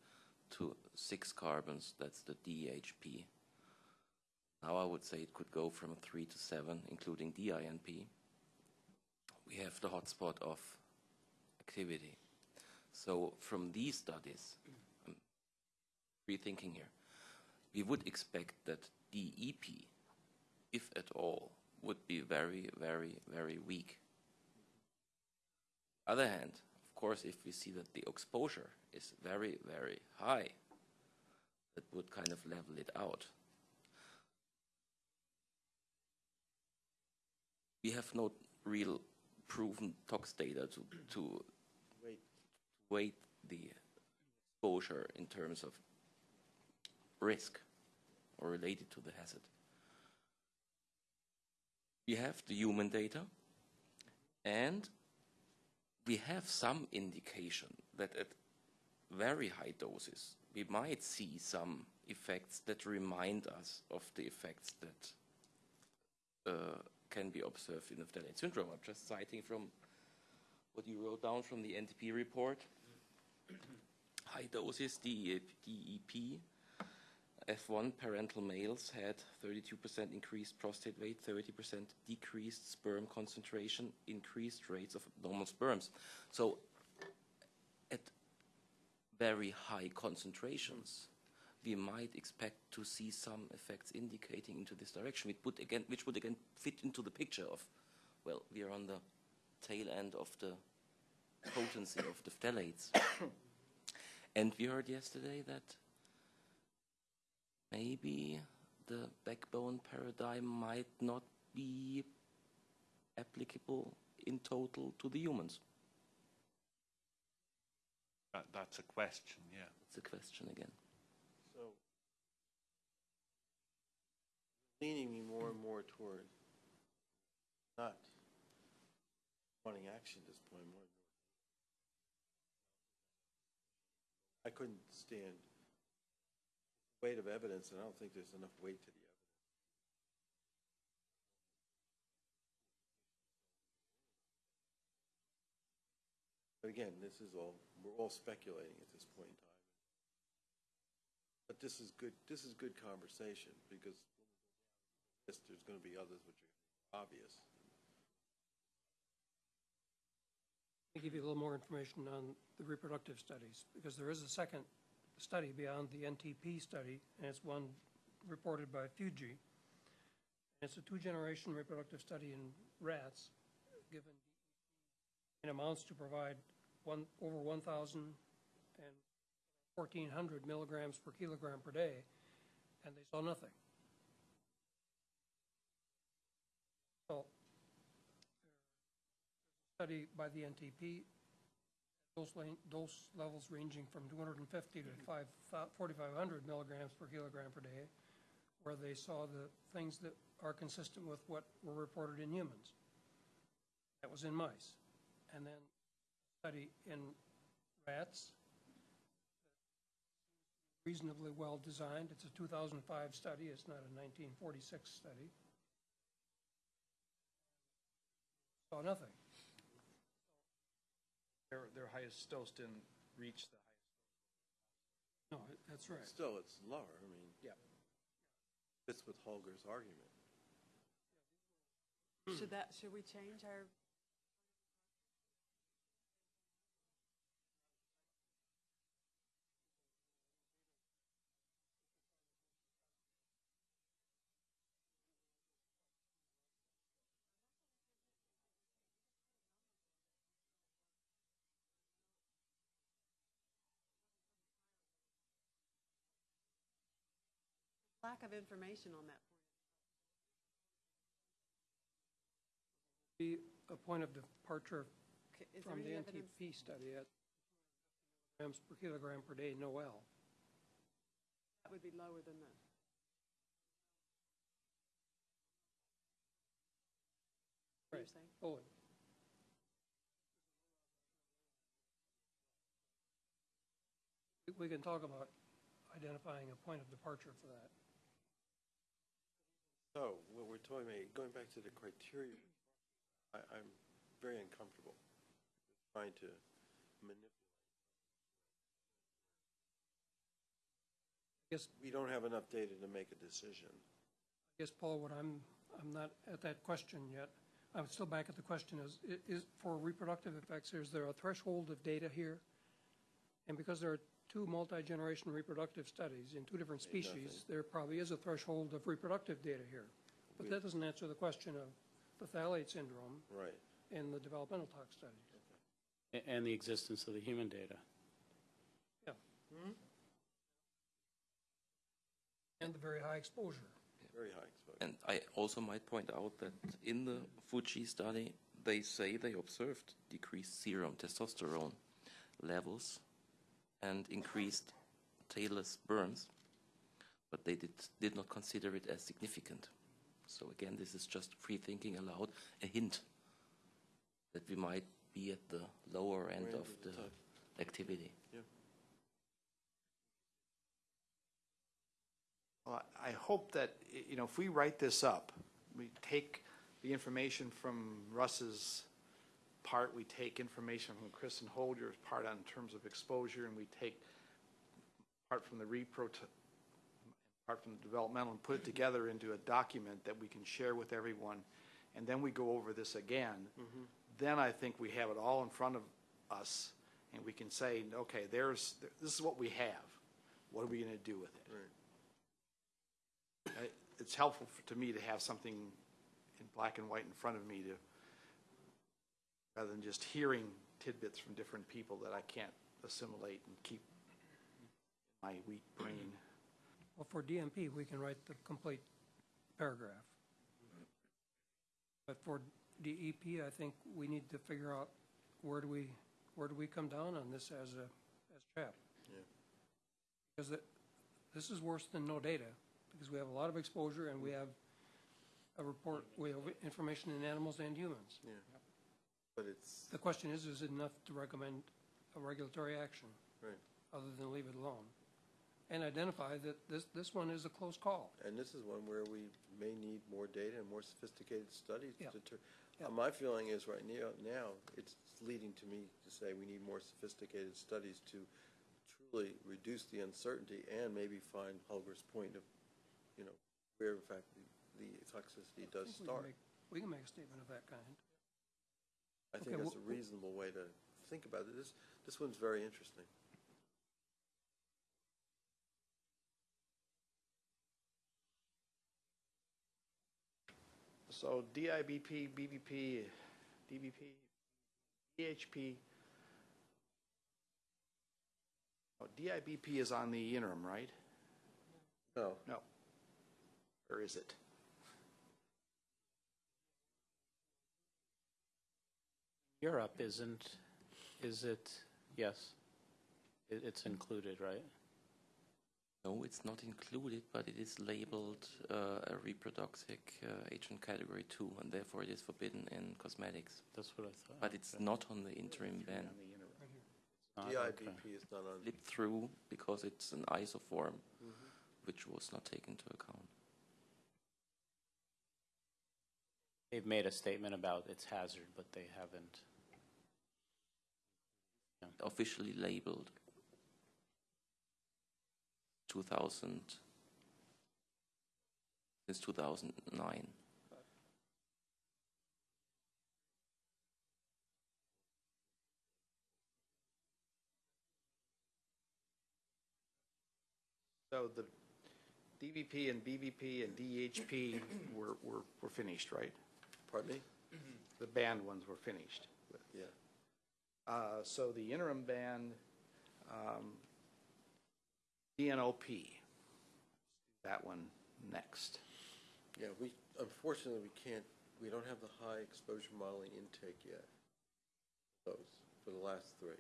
Speaker 7: to six carbons, that's the DHP. Now I would say it could go from three to seven, including DINP. We have the hotspot of activity. So from these studies, rethinking here, we would expect that DEP, if at all, would be very, very, very weak. Other hand, of course, if we see that the exposure is very, very high, that would kind of level it out. We have no real proven tox data to, to weight the exposure in terms of risk or related to the hazard. We have the human data, and we have some indication that at very high doses, we might see some effects that remind us of the effects that uh, can be observed in the phthalate syndrome. I'm just citing from what you wrote down from the NTP report. High doses DEP F1 parental males had 32% increased prostate weight, 30% decreased sperm concentration, increased rates of abnormal sperms. So at very high concentrations, we might expect to see some effects indicating into this direction, which would again, which would again fit into the picture of, well, we are on the tail end of the potency of the phthalates. and we heard yesterday that maybe the backbone paradigm might not be applicable in total to the humans.
Speaker 5: That, that's a question, yeah.
Speaker 7: It's a question again.
Speaker 3: so leaning me more and more toward not wanting action at this point, more. I couldn't stand weight of evidence, and I don't think there's enough weight to the evidence. But again, this is all, we're all speculating at this point in time. But this is good, this is good conversation, because there's gonna be others which are obvious.
Speaker 8: I'll give you a little more information on the reproductive studies, because there is a second study beyond the NTP study, and it's one reported by Fuji. It's a two-generation reproductive study in rats, given in amounts to provide one, over 1,000 and 1,400 milligrams per kilogram per day, and they saw nothing. So, study by the NTP, dose, dose levels ranging from 250 to 5 4,500 milligrams per kilogram per day, where they saw the things that are consistent with what were reported in humans. That was in mice. And then study in rats, reasonably well designed. It's a 2005 study, it's not a 1946 study. Saw nothing.
Speaker 10: Their, their highest dose didn't reach the highest.
Speaker 8: No, that's right.
Speaker 3: Still, it's lower, I mean.
Speaker 10: Yeah.
Speaker 3: Fits with Holger's argument.
Speaker 2: Should that, should we change our? Lack of information on that.
Speaker 8: Be a point of departure
Speaker 2: Okay,
Speaker 8: from the? NTP study at grams per kilogram per day, Noel.
Speaker 2: That would be lower than that.
Speaker 8: Right. Owen. Oh. We- We can talk about identifying a point of departure for that.
Speaker 3: So, what we're talking about, going back to the criteria, I, I'm very uncomfortable trying to manipulate.
Speaker 8: I guess,
Speaker 3: We don't have enough data to make a decision.
Speaker 8: I guess, Paul, what I'm, I'm not at that question yet. I'm still back at the question is, is, for reproductive effects, is there a threshold of data here? And because there are two multi-generation reproductive studies in two different
Speaker 3: Ain't
Speaker 8: species,
Speaker 3: nothing.
Speaker 8: there probably is a threshold of reproductive data here. But that doesn't answer the question of the phthalate syndrome
Speaker 3: Right.
Speaker 8: in the developmental tox studies.
Speaker 9: A- And the existence of the human data.
Speaker 8: Yeah. And the very high exposure.
Speaker 3: Very high exposure.
Speaker 7: And I also might point out that in the Fuji study, they say they observed decreased serum testosterone levels and increased tailless burns, but they did, did not consider it as significant. So again, this is just free thinking aloud, a hint that we might be at the lower end
Speaker 3: Range
Speaker 7: of
Speaker 3: of the
Speaker 7: the
Speaker 3: type.
Speaker 7: activity.
Speaker 6: Well, I I hope that, you know, if we write this up, we take the information from Russ's part, we take information from Chris and Holder's part on terms of exposure, and we take part from the repro, part from the developmental, and put it together into a document that we can share with everyone, and then we go over this again, mm-hmm. then I think we have it all in front of us, and we can say, okay, there's, this is what we have. What are we gonna do with it?
Speaker 3: Right.
Speaker 6: It's helpful for- to me to have something in black and white in front of me to, rather than just hearing tidbits from different people that I can't assimilate and keep in my weak brain.
Speaker 8: Well, for DMP, we can write the complete paragraph. But for DEP, I think we need to figure out where do we, where do we come down on this as a, as CHAP?
Speaker 3: Yeah.
Speaker 8: Because it, this is worse than no data, because we have a lot of exposure and we have a report, we have information in animals and humans.
Speaker 3: Yeah. But it's,
Speaker 8: The question is, is it enough to recommend a regulatory action,
Speaker 3: right.
Speaker 8: other than leave it alone? And identify that this, this one is a close call.
Speaker 3: And this is one where we may need more data and more sophisticated studies to
Speaker 8: Yeah.
Speaker 3: deter.
Speaker 8: Yeah.
Speaker 3: Uh, My feeling is right now, now, it's leading to me to say we need more sophisticated studies to truly reduce the uncertainty and maybe find Holger's point of, you know, where in fact the, the toxicity does
Speaker 8: I think we can
Speaker 3: start.
Speaker 8: make- We can make a statement of that kind.
Speaker 3: I think
Speaker 8: Okay,
Speaker 3: that's a reasonable way to think about it. This, this one's very interesting.
Speaker 6: So DIBP, BBP, DBP, DHP. Oh, DIBP is on the interim, right?
Speaker 3: No,
Speaker 6: No. Or is it?
Speaker 9: Europe isn't, is it, yes, it, it's included, right?
Speaker 7: No, it's not included, but it is labeled uh, a reprotoxic uh, agent category 2, and therefore it is forbidden in cosmetics.
Speaker 9: That's what I thought.
Speaker 7: But it's not on the interim ban.
Speaker 6: On the interim.
Speaker 9: Not, okay.
Speaker 3: Is not on,
Speaker 7: Flip through because it's an isoform, which was not taken into account.
Speaker 9: They've made a statement about its hazard, but they haven't.
Speaker 7: Officially labeled 2000, since 2009.
Speaker 6: So the DVP and BVP and DHP were, were, were finished, right?
Speaker 3: pardon me?
Speaker 6: The banned ones were finished.
Speaker 3: Yeah.
Speaker 6: Uh, so the interim band, um, DNOP, that one next.
Speaker 3: Yeah, we, unfortunately, we can't, we don't have the high exposure modeling intake yet. Those, for the last three.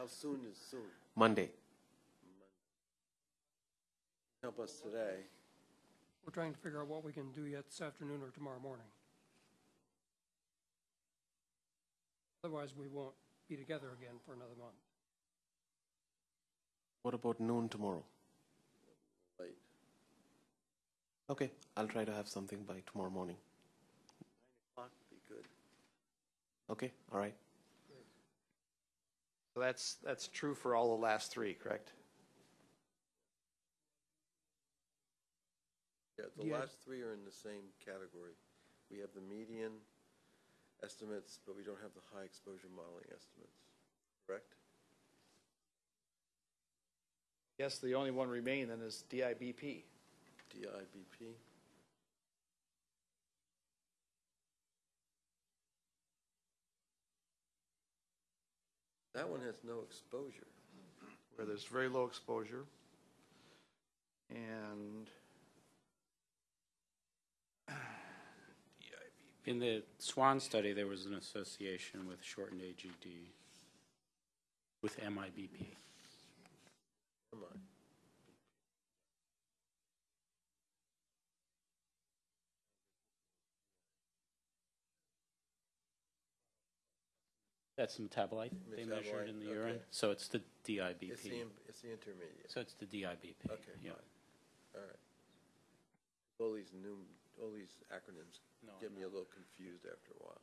Speaker 3: How soon is soon?
Speaker 4: Monday.
Speaker 3: Help us today.
Speaker 8: We're trying to figure out what we can do yet this afternoon or tomorrow morning. Otherwise, we won't be together again for another month.
Speaker 4: What about noon tomorrow?
Speaker 3: Late.
Speaker 4: Okay, I'll try to have something by tomorrow morning.
Speaker 3: Clock would be good.
Speaker 4: Okay, all right.
Speaker 6: So that's, that's true for all the last three, correct?
Speaker 3: Yeah, the last three are in the same category. We have the median estimates, but we don't have the high exposure modeling estimates, correct?
Speaker 6: Yes, the only one remaining then is DIBP.
Speaker 3: DIBP? That one has no exposure.
Speaker 6: where there's very low exposure. And
Speaker 9: in the SWAN study, there was an association with shortened AGD with MIBP. That's the metabolite they measured in the urine. So it's the
Speaker 3: It's the,
Speaker 9: DIBP.
Speaker 3: it's the intermediate.
Speaker 9: So it's the DIBP.
Speaker 3: Okay,
Speaker 9: yeah.
Speaker 3: fine. All right. All these new, all these acronyms
Speaker 9: No,
Speaker 3: get me a little confused after a while.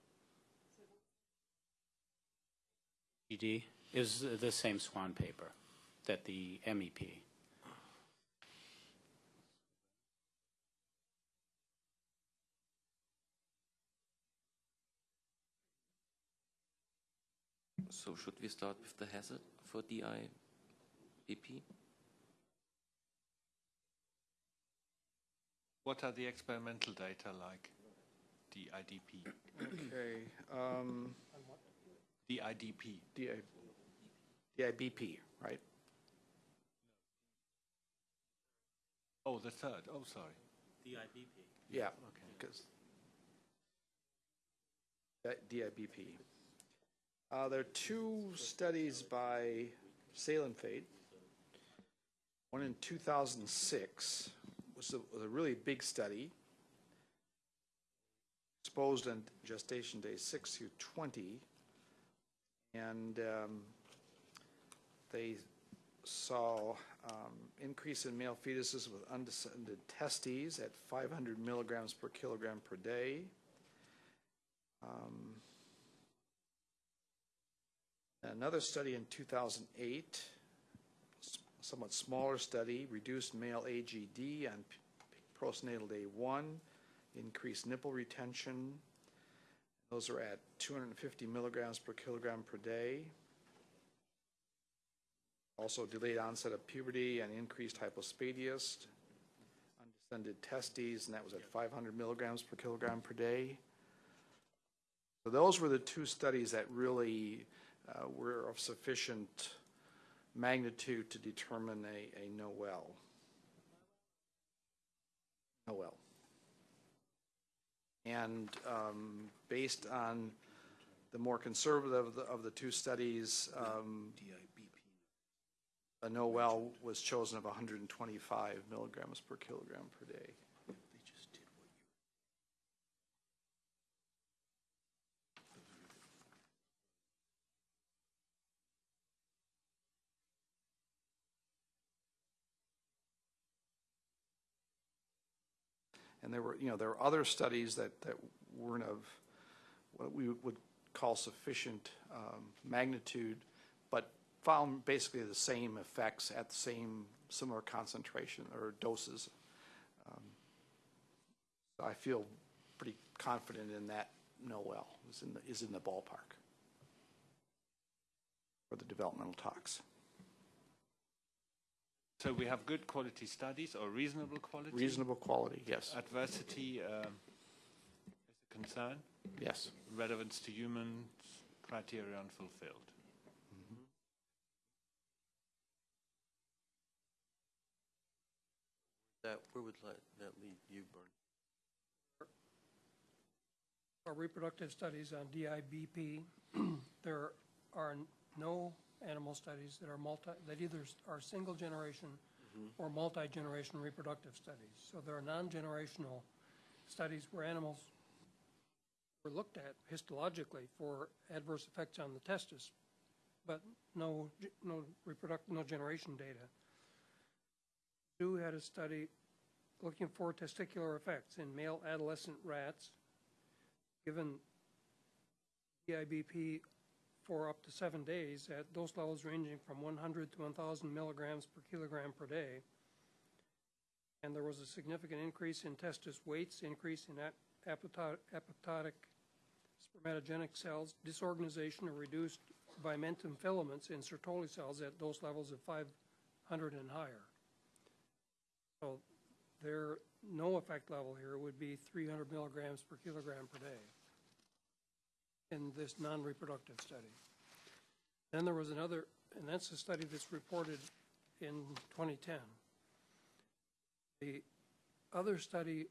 Speaker 9: GD is the same SWAN paper that the E MEP.
Speaker 7: So should we start with the hazard for DIBP?
Speaker 5: What are the experimental data like? DIDP.
Speaker 6: Okay, um,
Speaker 5: DIDP.
Speaker 6: DI, DIBP, right?
Speaker 5: Oh, the third. Oh, sorry.
Speaker 9: DIBP.
Speaker 6: Yeah, Okay. because DIBP. Uh, there are two studies by Salem Fate. One in 2006 was a, was a really big study. Exposed on gestation day 6 through 20. And um, they saw um, increase in male fetuses with undescended testes at 500 milligrams per kilogram per day. Um, Another study in 2008, s- somewhat smaller study, reduced male AGD on postnatal day one, increased nipple retention. Those are at 250 milligrams per kilogram per day. Also delayed onset of puberty and increased hypospadias, undescended testes, and that was at 500 milligrams per kilogram per day. So those were the two studies that really uh, were of sufficient magnitude to determine a, a Noel. Noel. And um, based on the more conservative of the, of the two studies, um, a Noel was chosen of 125 milligrams per kilogram per day. And there were, you know, there were other studies that, that weren't of what we would call sufficient um, magnitude, but found basically the same effects at the same similar concentration or doses. Um, I feel pretty confident in that Noel is in the, is in the ballpark for the developmental talks.
Speaker 5: So we have good quality studies or reasonable quality?
Speaker 6: Reasonable quality, yes,
Speaker 5: Adversity um, is a concern.
Speaker 6: yes.
Speaker 5: Relevance to humans, criteria unfulfilled.
Speaker 3: That, where would that, that lead you, Bernie?
Speaker 8: Our reproductive studies on DIBP, there are no animal studies that are multi, that either are single generation mm-hmm. or multi-generation reproductive studies. So there are non-generational studies where animals were looked at histologically for adverse effects on the testis, but no, no reproduct, no generation data. Zoo had a study looking for testicular effects in male adolescent rats given DIBP for up to seven days at dose levels ranging from 100 to 1,000 milligrams per kilogram per day. And there was a significant increase in testis weights, increase in ap- apoptotic, spermatogenic cells, disorganization or reduced vimentum filaments in Sertoli cells at dose levels of 500 and higher. So their no effect level here would be 300 milligrams per kilogram per day in this non-reproductive study. Then there was another, and that's a study that's reported in 2010. The other study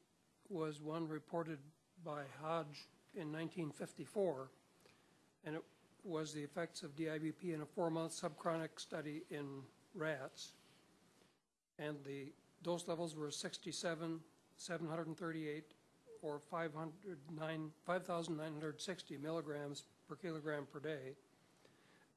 Speaker 8: was one reported by Hodge in 1954, and it was the effects of DIBP in a four-month subchronic study in rats. And the dose levels were 67, 738, or 509 5,960 milligrams per kilogram per day.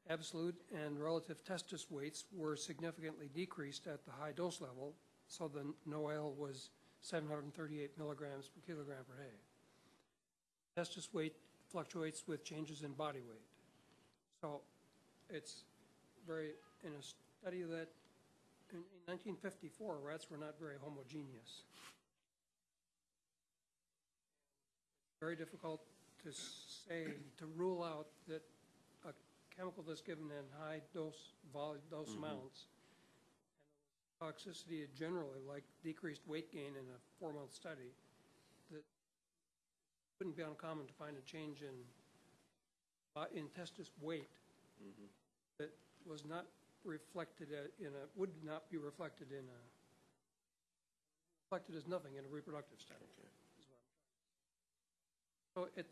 Speaker 8: Absolute and relative testis weights were significantly decreased at the high dose level, so the NOAEL was 738 milligrams per kilogram per day. Testis weight fluctuates with changes in body weight. So it's very, in a study that, in 1954, rats were not very homogeneous. Very difficult to say, to rule out that a chemical that's given in high dose, vol, dose mm-hmm. amounts, and toxicity generally, like decreased weight gain in a four-month study, that wouldn't be uncommon to find a change in, uh, in testis weight mm-hmm. that was not reflected uh, in a, would not be reflected in a, reflected as nothing in a reproductive study. is what I'm trying to say. So it,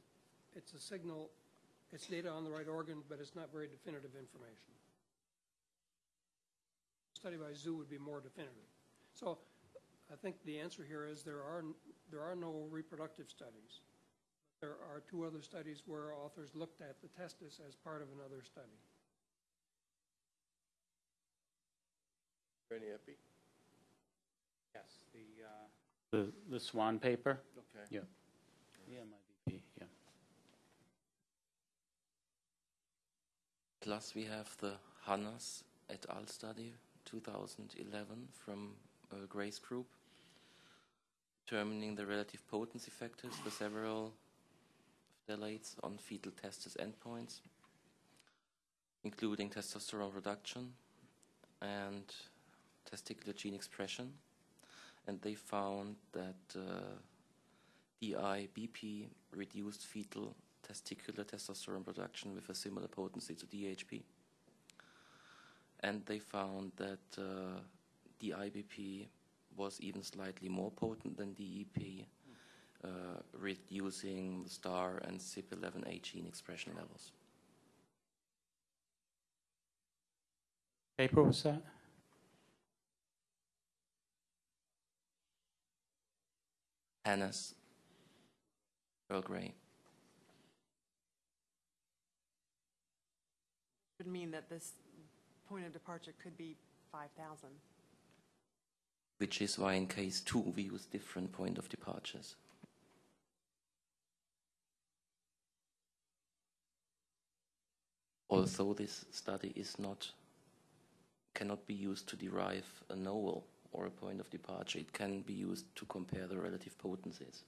Speaker 8: it's a signal, it's data on the right organ, but it's not very definitive information. Study by zoo would be more definitive. So I think the answer here is there are, there are no reproductive studies. There are two other studies where authors looked at the testis as part of another study.
Speaker 3: Any epi?
Speaker 9: Yes, the, uh. The, the Swan paper?
Speaker 3: Okay.
Speaker 9: Yeah. Yeah, my BP, yeah.
Speaker 7: Plus, we have the Hannas et al. study 2011 from uh, Grace Group, determining the relative potency factors for several phthalates on fetal testis endpoints, including testosterone reduction and testicular gene expression. And they found that uh, DIBP reduced fetal testicular testosterone production with a similar potency to DHP. And they found that uh, DIBP was even slightly more potent than DEP, uh, reducing the STAR and CYP11A gene expression levels.
Speaker 9: Paper was that?
Speaker 7: Hannes, Earl Grey.
Speaker 2: Mean that this point of departure could be 5,000.
Speaker 7: which is why in case 2 we use different point of departures. Although this study is not cannot be used to derive a NOEL or a point of departure, it can be used to compare the relative potencies.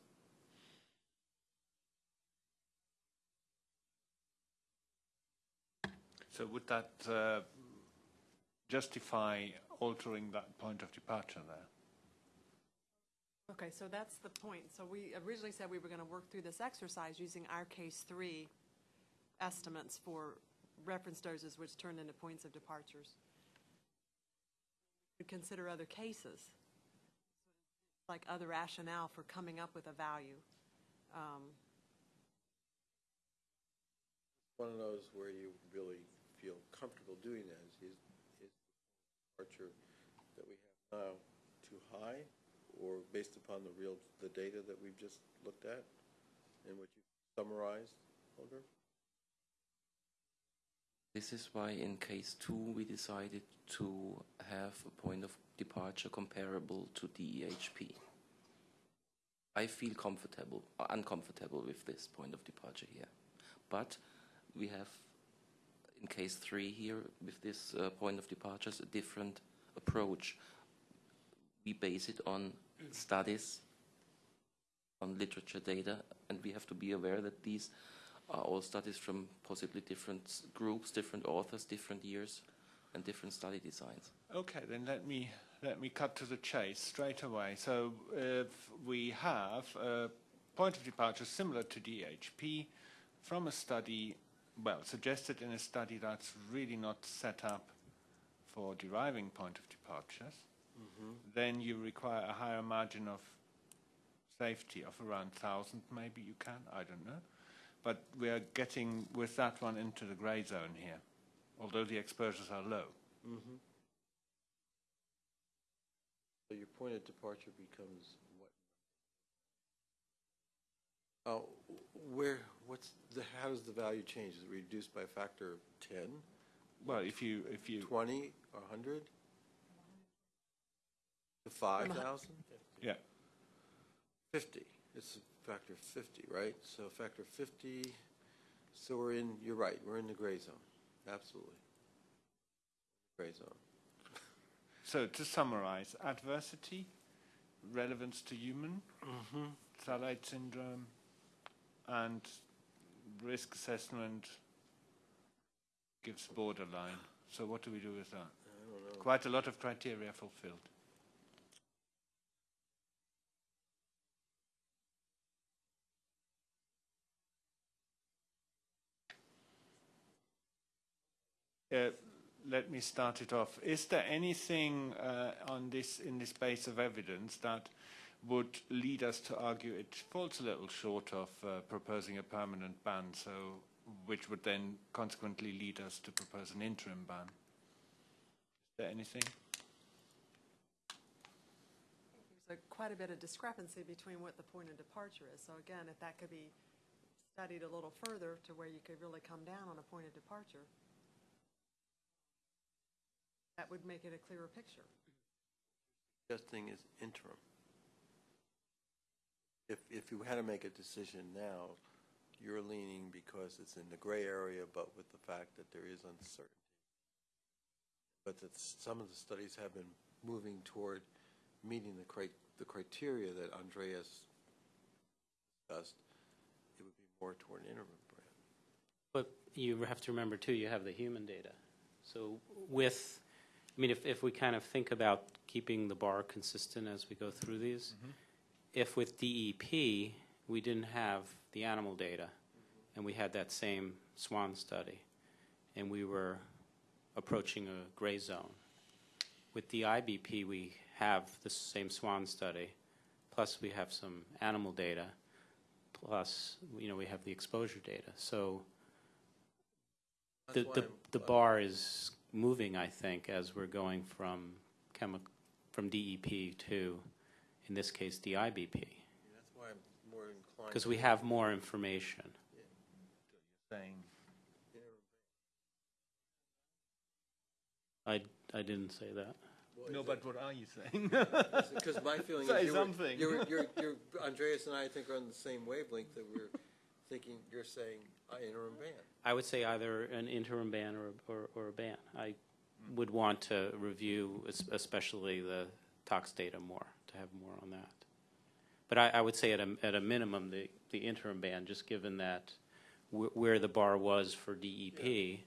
Speaker 5: So would that uh, justify altering that point of departure there?
Speaker 2: Okay, so that's the point. So we originally said we were going to work through this exercise using our case three estimates for reference doses, which turned into points of departures. We Consider other cases, like other rationale for coming up with a value. Um,
Speaker 3: One of those where you really feel comfortable doing that is, is departure that we have now too high? Or based upon the real, the data that we've just looked at and what you summarized, Holger?
Speaker 7: This is why in case 2 we decided to have a point of departure comparable to DEHP. I feel comfortable, uncomfortable with this point of departure here. But we have, in case 3 here, with this uh, point of departures, a different approach. We base it on studies, on literature data, and we have to be aware that these are all studies from possibly different groups, different authors, different years, and different study designs.
Speaker 5: Okay, then let me let me cut to the chase straight away. So we have a point of departure similar to DHP from a study well, suggested in a study that's really not set up for deriving point of departures, mm-hmm. then you require a higher margin of safety of around 1,000, maybe you can, I don't know. But we are getting with that one into the grey zone here, although the exposures are low. Mm-hmm.
Speaker 3: So your point of departure becomes what? Oh, where, what's, the? how does the value change? Is it reduced by a factor of 10,
Speaker 5: Well, if you, if you,
Speaker 3: 20, or 100? To 5,000?
Speaker 5: yeah,
Speaker 3: 50, it's a factor of 50, right? So a factor of 50, so we're in, you're right, we're in the gray zone, absolutely. Gray zone.
Speaker 5: So to summarize, adversity, relevance to human, mm-hmm. phthalate syndrome, and risk assessment gives borderline. So what do we do with that?
Speaker 3: I don't know.
Speaker 5: Quite a lot of criteria fulfilled. Uh, let me start it off. Is there anything uh, on this in this base of evidence that would lead us to argue it falls a little short of uh, proposing a permanent ban, so which would then consequently lead us to propose an interim ban? Is there anything?
Speaker 2: There's a- quite a bit of discrepancy between what the point of departure is. So again, if that could be studied a little further to where you could really come down on a point of departure, that would make it a clearer picture.
Speaker 3: Suggesting is interim. If, if you had to make a decision now, you're leaning because it's in the gray area, but with the fact that there is uncertainty. But that some of the studies have been moving toward meeting the cri, the criteria that Andreas discussed, it would be more toward an interim brand.
Speaker 9: But you have to remember too, you have the human data. So with, I mean, if, if we kind of think about keeping the bar consistent as we go through these, mm-hmm. If with DEP, we didn't have the animal data, and we had that same SWAN study, and we were approaching a gray zone. With the IBP, we have the same SWAN study, plus we have some animal data, plus, you know, we have the exposure data. So the, the, the bar is moving, I think, as we're going from chemi, from DEP to, in this case, DIBP,
Speaker 3: That's why I'm more inclined.
Speaker 9: because we have more information.
Speaker 5: Saying
Speaker 9: I, I didn't say that.
Speaker 3: brand.
Speaker 5: no, but what are you saying?
Speaker 3: Because my feeling
Speaker 5: Say
Speaker 3: is you were,
Speaker 5: something.
Speaker 3: you're, you're, you're, Andreas and I, I think are on the same wavelength that we're thinking, you're saying uh, interim ban.
Speaker 9: I would say either an interim ban or, or, or a ban. I would want to review es- especially the tox data more, to have more on that. But I, I would say at a, at a minimum, the, the interim ban, just given that wh- where the bar was for DEP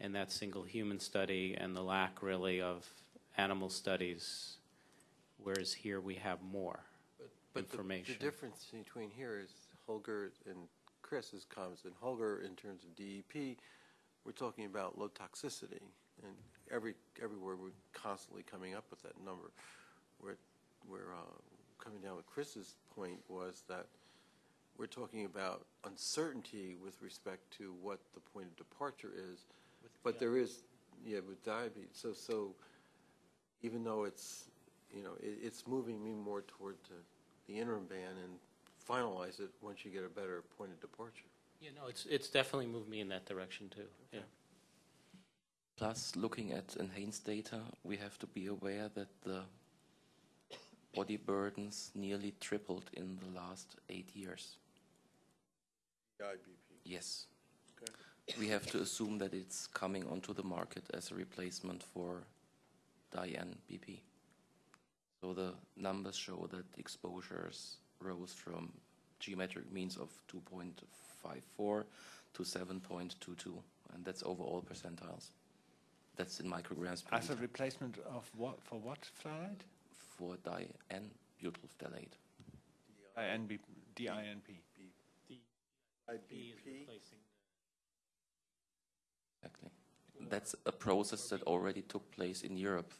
Speaker 9: and that single human study and the lack really of animal studies, whereas here we have more.
Speaker 3: But- But the-
Speaker 9: Information.
Speaker 3: The difference between here is Holger and Chris's comments, and Holger, in terms of DEP, we're talking about low toxicity, and every, everywhere we're constantly coming up with that number. Where, where, uh, coming down with Chris's point was that we're talking about uncertainty with respect to what the point of departure is, but there is, yeah, with diabetes, so, so, even though it's, you know, it, it's moving me more toward the, the interim ban and finalize it once you get a better point of departure.
Speaker 9: Yeah, no, it's, it's definitely moved me in that direction too, yeah.
Speaker 7: Plus, looking at enhanced data, we have to be aware that the body burdens nearly tripled in the last eight years.
Speaker 3: IBP.
Speaker 7: Yes.
Speaker 3: Okay.
Speaker 7: We have to assume that it's coming onto the market as a replacement for Diane BP. So the numbers show that exposures rose from geometric means of 2.54 to 7.22, and that's over all percentiles. That's in micrograms per
Speaker 5: As a replacement of what, for what phthalate?
Speaker 7: For Diane butyl phthalate.
Speaker 5: DINB, DINP.
Speaker 3: IBP,
Speaker 7: Exactly. That's a process that already took place in Europe.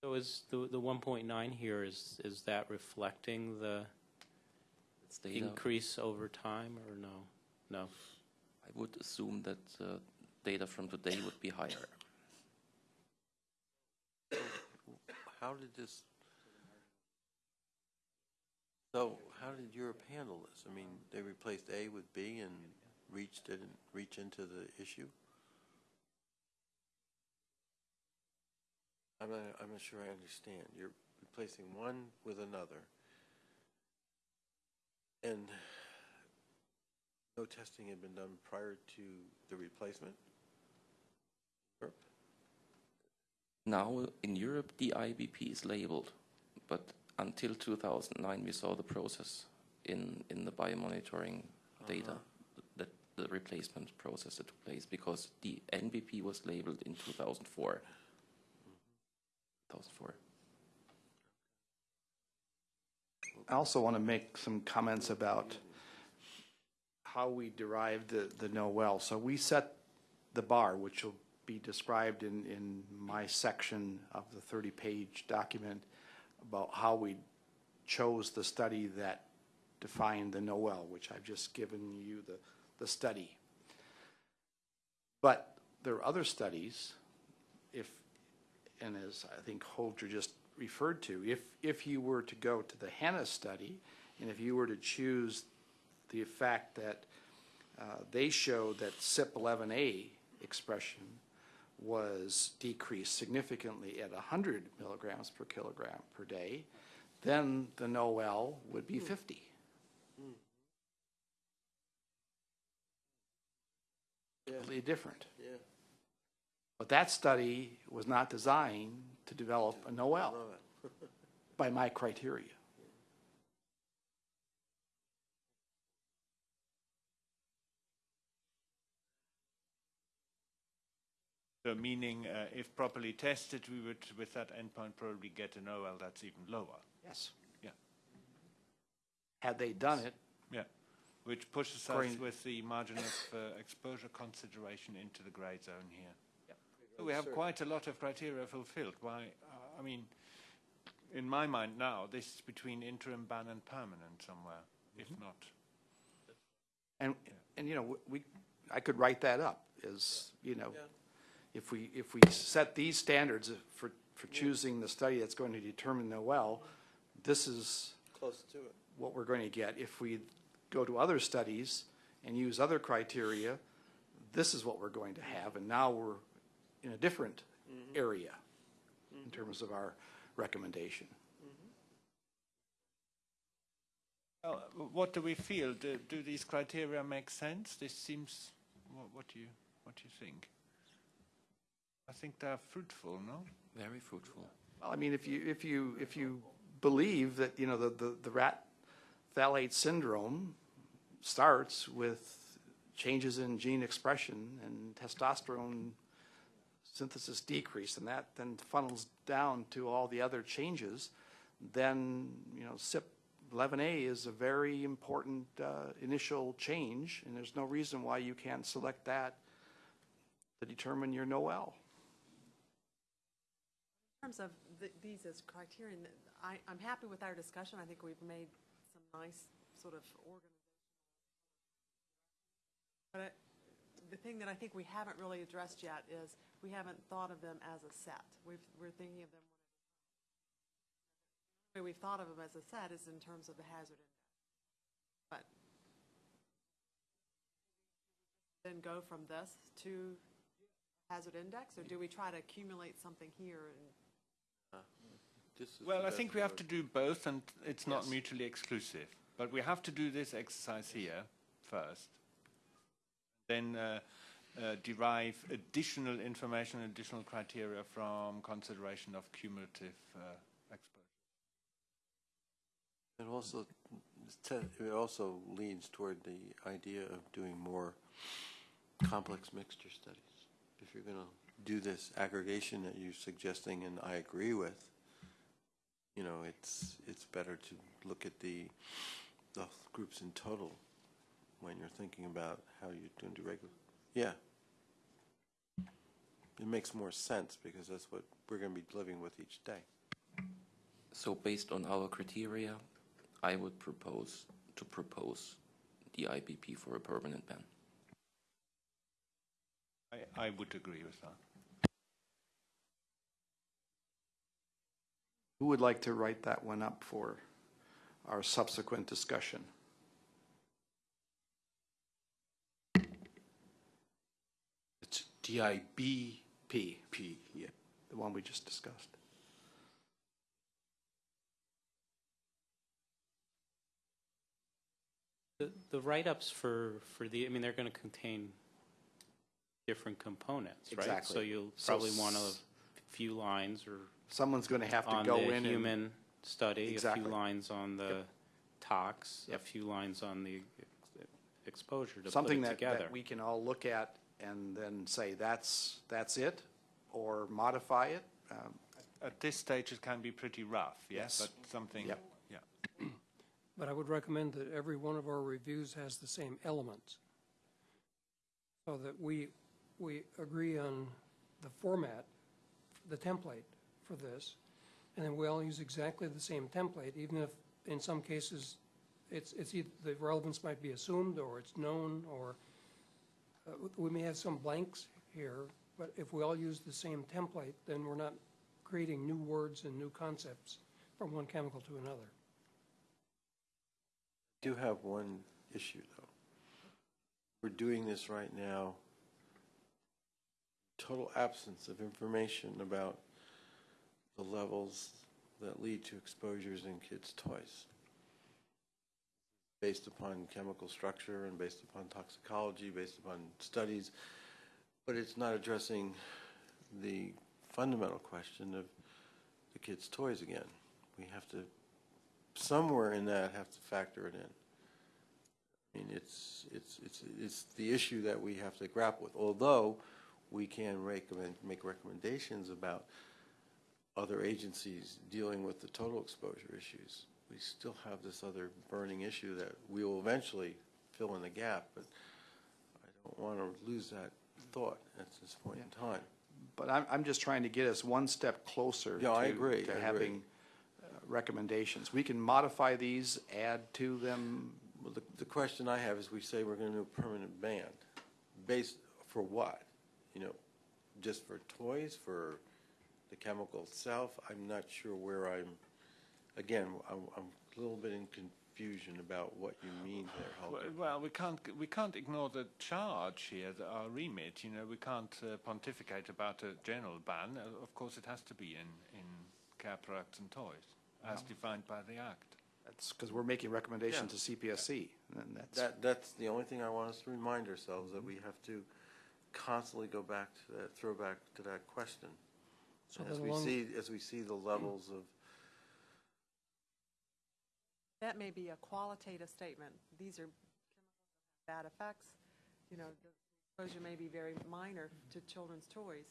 Speaker 9: So is the, the 1.9 here, is, is that reflecting the increase over time, or no? No?
Speaker 7: I would assume that uh, data from today would be higher.
Speaker 3: How did this, so how did Europe handle this? I mean, they replaced A with B and reached, didn't reach into the issue? I'm not, I'm not sure I understand. You're replacing one with another. And no testing had been done prior to the replacement? Europe?
Speaker 7: Now in Europe, the IBP is labeled, but until 2009, we saw the process in, in the biomonitoring uh-huh. data, that the replacement process that took place, because the NBP was labeled in 2004. 2004.
Speaker 6: I also want to make some comments about how we derived the, the no well. So we set the bar, which will be described in, in my section of the 30-page document about how we chose the study that defined the NOEL, which I've just given you the, the study. But there are other studies, if, and as I think Holger just referred to, if, if you were to go to the HANA study, and if you were to choose the fact that uh, they showed that CYP11A expression was decreased significantly at 100 milligrams per kilogram per day, then the NOEL would be 50.
Speaker 3: Yeah,
Speaker 6: Completely different.
Speaker 3: yeah.
Speaker 6: But that study was not designed to develop a NOEL by my criteria.
Speaker 5: So meaning, uh, if properly tested, we would, with that endpoint, probably get an OL that's even lower.
Speaker 6: Yes.
Speaker 5: Yeah.
Speaker 6: Had they done it,
Speaker 5: Yeah, which pushes us
Speaker 6: According-
Speaker 5: with the margin of uh, exposure consideration into the grey zone here. So we have quite a lot of criteria fulfilled. Why? Uh, I mean, in my mind now, this is between interim ban and permanent somewhere, if not.
Speaker 6: and, and, you know, we, I could write that up as, you know,
Speaker 3: Yeah.
Speaker 6: If we, if we set these standards for, for choosing the study that's going to determine NOEL, this is
Speaker 3: Close to it.
Speaker 6: what we're going to get. If we go to other studies and use other criteria, this is what we're going to have, and now we're in a different area in terms of our recommendation.
Speaker 5: Well, uh, what do we feel? Do, do these criteria make sense? This seems. What, what do you What do you think? I think they're fruitful, no?
Speaker 7: Very fruitful.
Speaker 6: Well, I mean, if you, if you, if you believe that, you know, the, the, the rat phthalate syndrome starts with changes in gene expression and testosterone synthesis decrease, and that then funnels down to all the other changes, then, you know, CYP11A is a very important uh, initial change, and there's no reason why you can't select that to determine your NOEL.
Speaker 2: In terms of th- these as criterion, I, I'm happy with our discussion. I think we've made some nice sort of organizational. But I- the thing that I think we haven't really addressed yet is we haven't thought of them as a set. We've, we're thinking of them. The way we've thought of them as a set is in terms of the hazard index. But then go from this to hazard index, or do we try to accumulate something here and
Speaker 3: the
Speaker 5: Well, I think we have to do both, and it's not mutually exclusive. But we have to do this exercise here first, then uh, uh, derive additional information, additional criteria from consideration of cumulative uh, exposure.
Speaker 3: And also, it also leads toward the idea of doing more complex mixture studies. If you're going to do this aggregation that you're suggesting, and I agree with, you know, it's, it's better to look at the, the groups in total when you're thinking about how you're going to do regular. Yeah. It makes more sense because that's what we're going to be living with each day.
Speaker 7: So based on our criteria, I would propose to propose the IPP for a permanent ban.
Speaker 5: I, I would agree with that.
Speaker 6: Who would like to write that one up for our subsequent discussion?
Speaker 1: It's DIBP,
Speaker 6: P,
Speaker 1: yeah.
Speaker 6: the one we just discussed.
Speaker 9: The, the write-ups for, for the, I mean, they're going to contain different components, right?
Speaker 6: Exactly.
Speaker 9: So you'll
Speaker 6: So
Speaker 9: probably want a few lines or
Speaker 6: Someone's going to have to
Speaker 9: on
Speaker 6: go
Speaker 9: the
Speaker 6: in and,
Speaker 9: human study, a
Speaker 6: Exactly.
Speaker 9: few lines on the tox, a
Speaker 6: Yep.
Speaker 9: few lines on the ex- exposure to put
Speaker 6: something
Speaker 9: it
Speaker 6: that,
Speaker 9: together.
Speaker 6: that we can all look at and then say, that's, that's it, or modify it. Um,
Speaker 5: At this stage, it can be pretty rough, yes,
Speaker 6: Yes.
Speaker 5: but something,
Speaker 6: Yep.
Speaker 5: yeah.
Speaker 8: But I would recommend that every one of our reviews has the same elements. So that we, we agree on the format, the template for this, and then we all use exactly the same template, even if in some cases it's, it's either, the relevance might be assumed, or it's known, or uh, we may have some blanks here, but if we all use the same template, then we're not creating new words and new concepts from one chemical to another.
Speaker 3: I do have one issue, though. We're doing this right now, total absence of information about the levels that lead to exposures in kids' toys, based upon chemical structure and based upon toxicology, based upon studies, but it's not addressing the fundamental question of the kids' toys again. We have to somewhere in that have to factor it in. I mean, it's, it's, it's, it's the issue that we have to grapple with, although we can recommend, make recommendations about other agencies dealing with the total exposure issues. We still have this other burning issue that we will eventually fill in the gap, but I don't want to lose that thought at this point in time.
Speaker 6: But I'm, I'm just trying to get us one step closer
Speaker 3: Yeah, I
Speaker 6: to-
Speaker 3: agree, I
Speaker 6: to
Speaker 3: agree.
Speaker 6: having uh, recommendations. We can modify these, add to them.
Speaker 3: Well, the, the question I have is, we say we're going to do a permanent ban, based, for what? You know, just for toys, for the chemical itself? I'm not sure where I'm, again, I'm, I'm a little bit in confusion about what you mean there,
Speaker 5: Well,
Speaker 3: Helga.
Speaker 5: Well, we can't we can't ignore the charge here, the, our remit. You know, we can't uh, pontificate about a general ban. Uh, of course, it has to be in in care products and toys, as defined by the Act.
Speaker 6: That's because we're making recommendations to CPSC, and that's,
Speaker 3: That, that's the only thing I want us to remind ourselves, that we have to constantly go back to that, throw back to that question.
Speaker 8: So
Speaker 3: As we see, as we see the levels of
Speaker 2: That may be a qualitative statement. These are chemicals that have bad effects. You know, the exposure may be very minor to children's toys.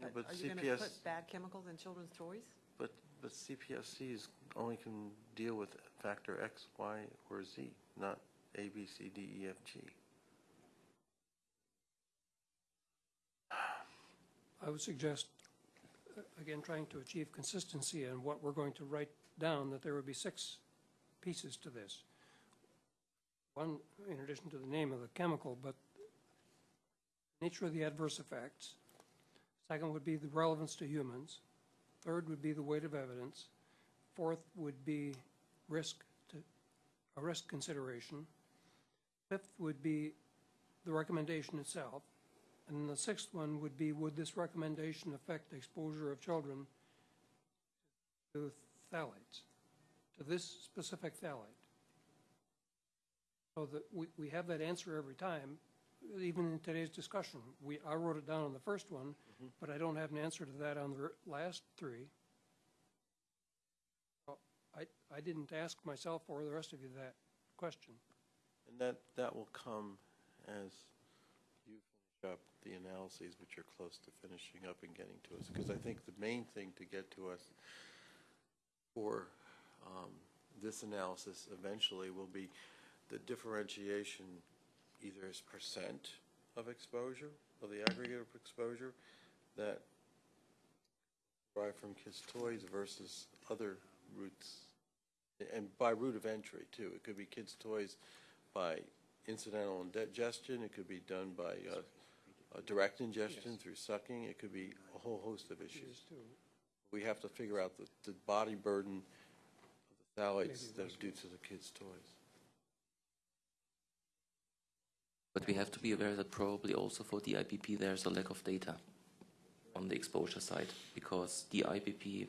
Speaker 3: Yeah,
Speaker 2: But
Speaker 3: but
Speaker 2: are you going to
Speaker 3: CPS
Speaker 2: put bad chemicals in children's toys?
Speaker 3: But, but CPSCs only can deal with factor X, Y, or Z, not A, B, C, D, E, F, G.
Speaker 8: I would suggest, again, trying to achieve consistency in what we're going to write down, that there would be six pieces to this. One, in addition to the name of the chemical, but nature of the adverse effects. Second would be the relevance to humans. Third would be the weight of evidence. Fourth would be risk to, a risk consideration. Fifth would be the recommendation itself. And the sixth one would be, would this recommendation affect the exposure of children to phthalates, to this specific phthalate? So that we, we have that answer every time, even in today's discussion. We, I wrote it down on the first one, mm-hmm. but I don't have an answer to that on the last three. So I, I didn't ask myself or the rest of you that question.
Speaker 3: And that, that will come as up the analyses, which are close to finishing up and getting to us. Because I think the main thing to get to us for um, this analysis eventually will be the differentiation either as percent of exposure, of the aggregate of exposure, that derived from kids' toys versus other routes, and by route of entry, too. It could be kids' toys by incidental ingestion, it could be done by uh, uh, direct ingestion through sucking, it could be a whole host of issues. We have to figure out the, the body burden of the phthalates that are due to the kids' toys.
Speaker 7: But we have to be aware that probably also for the IPP there's a lack of data on the exposure side because the IPP,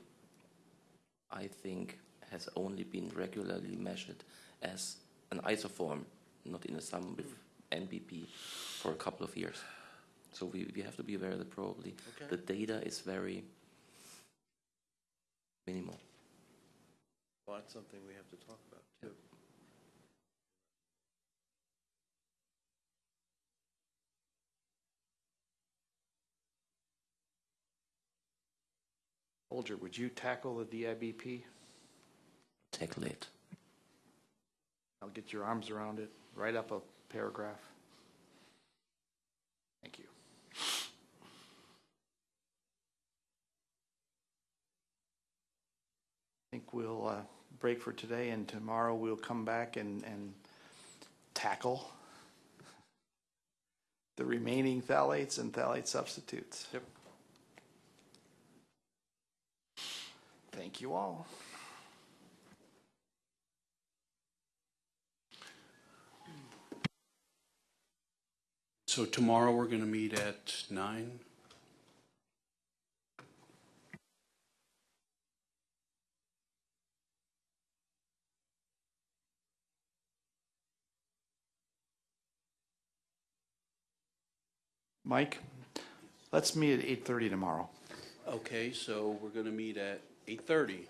Speaker 7: I think, has only been regularly measured as an isoform, not in a sum with NBP, for a couple of years. So we, we have to be aware that probably
Speaker 3: Okay.
Speaker 7: the data is very minimal.
Speaker 3: Well, that's something we have to talk about, too.
Speaker 6: Holger, would you tackle the DIBP?
Speaker 7: Tackle it.
Speaker 6: I'll get your arms around it, write up a paragraph. Thank you. I think we'll uh, break for today, and tomorrow we'll come back and, and tackle the remaining phthalates and phthalate substitutes.
Speaker 3: Yep.
Speaker 6: Thank you all.
Speaker 1: So tomorrow, we're going to meet at nine?
Speaker 6: Mike, let's meet at 8:30 tomorrow.
Speaker 1: Okay, so we're going to meet at 8:30.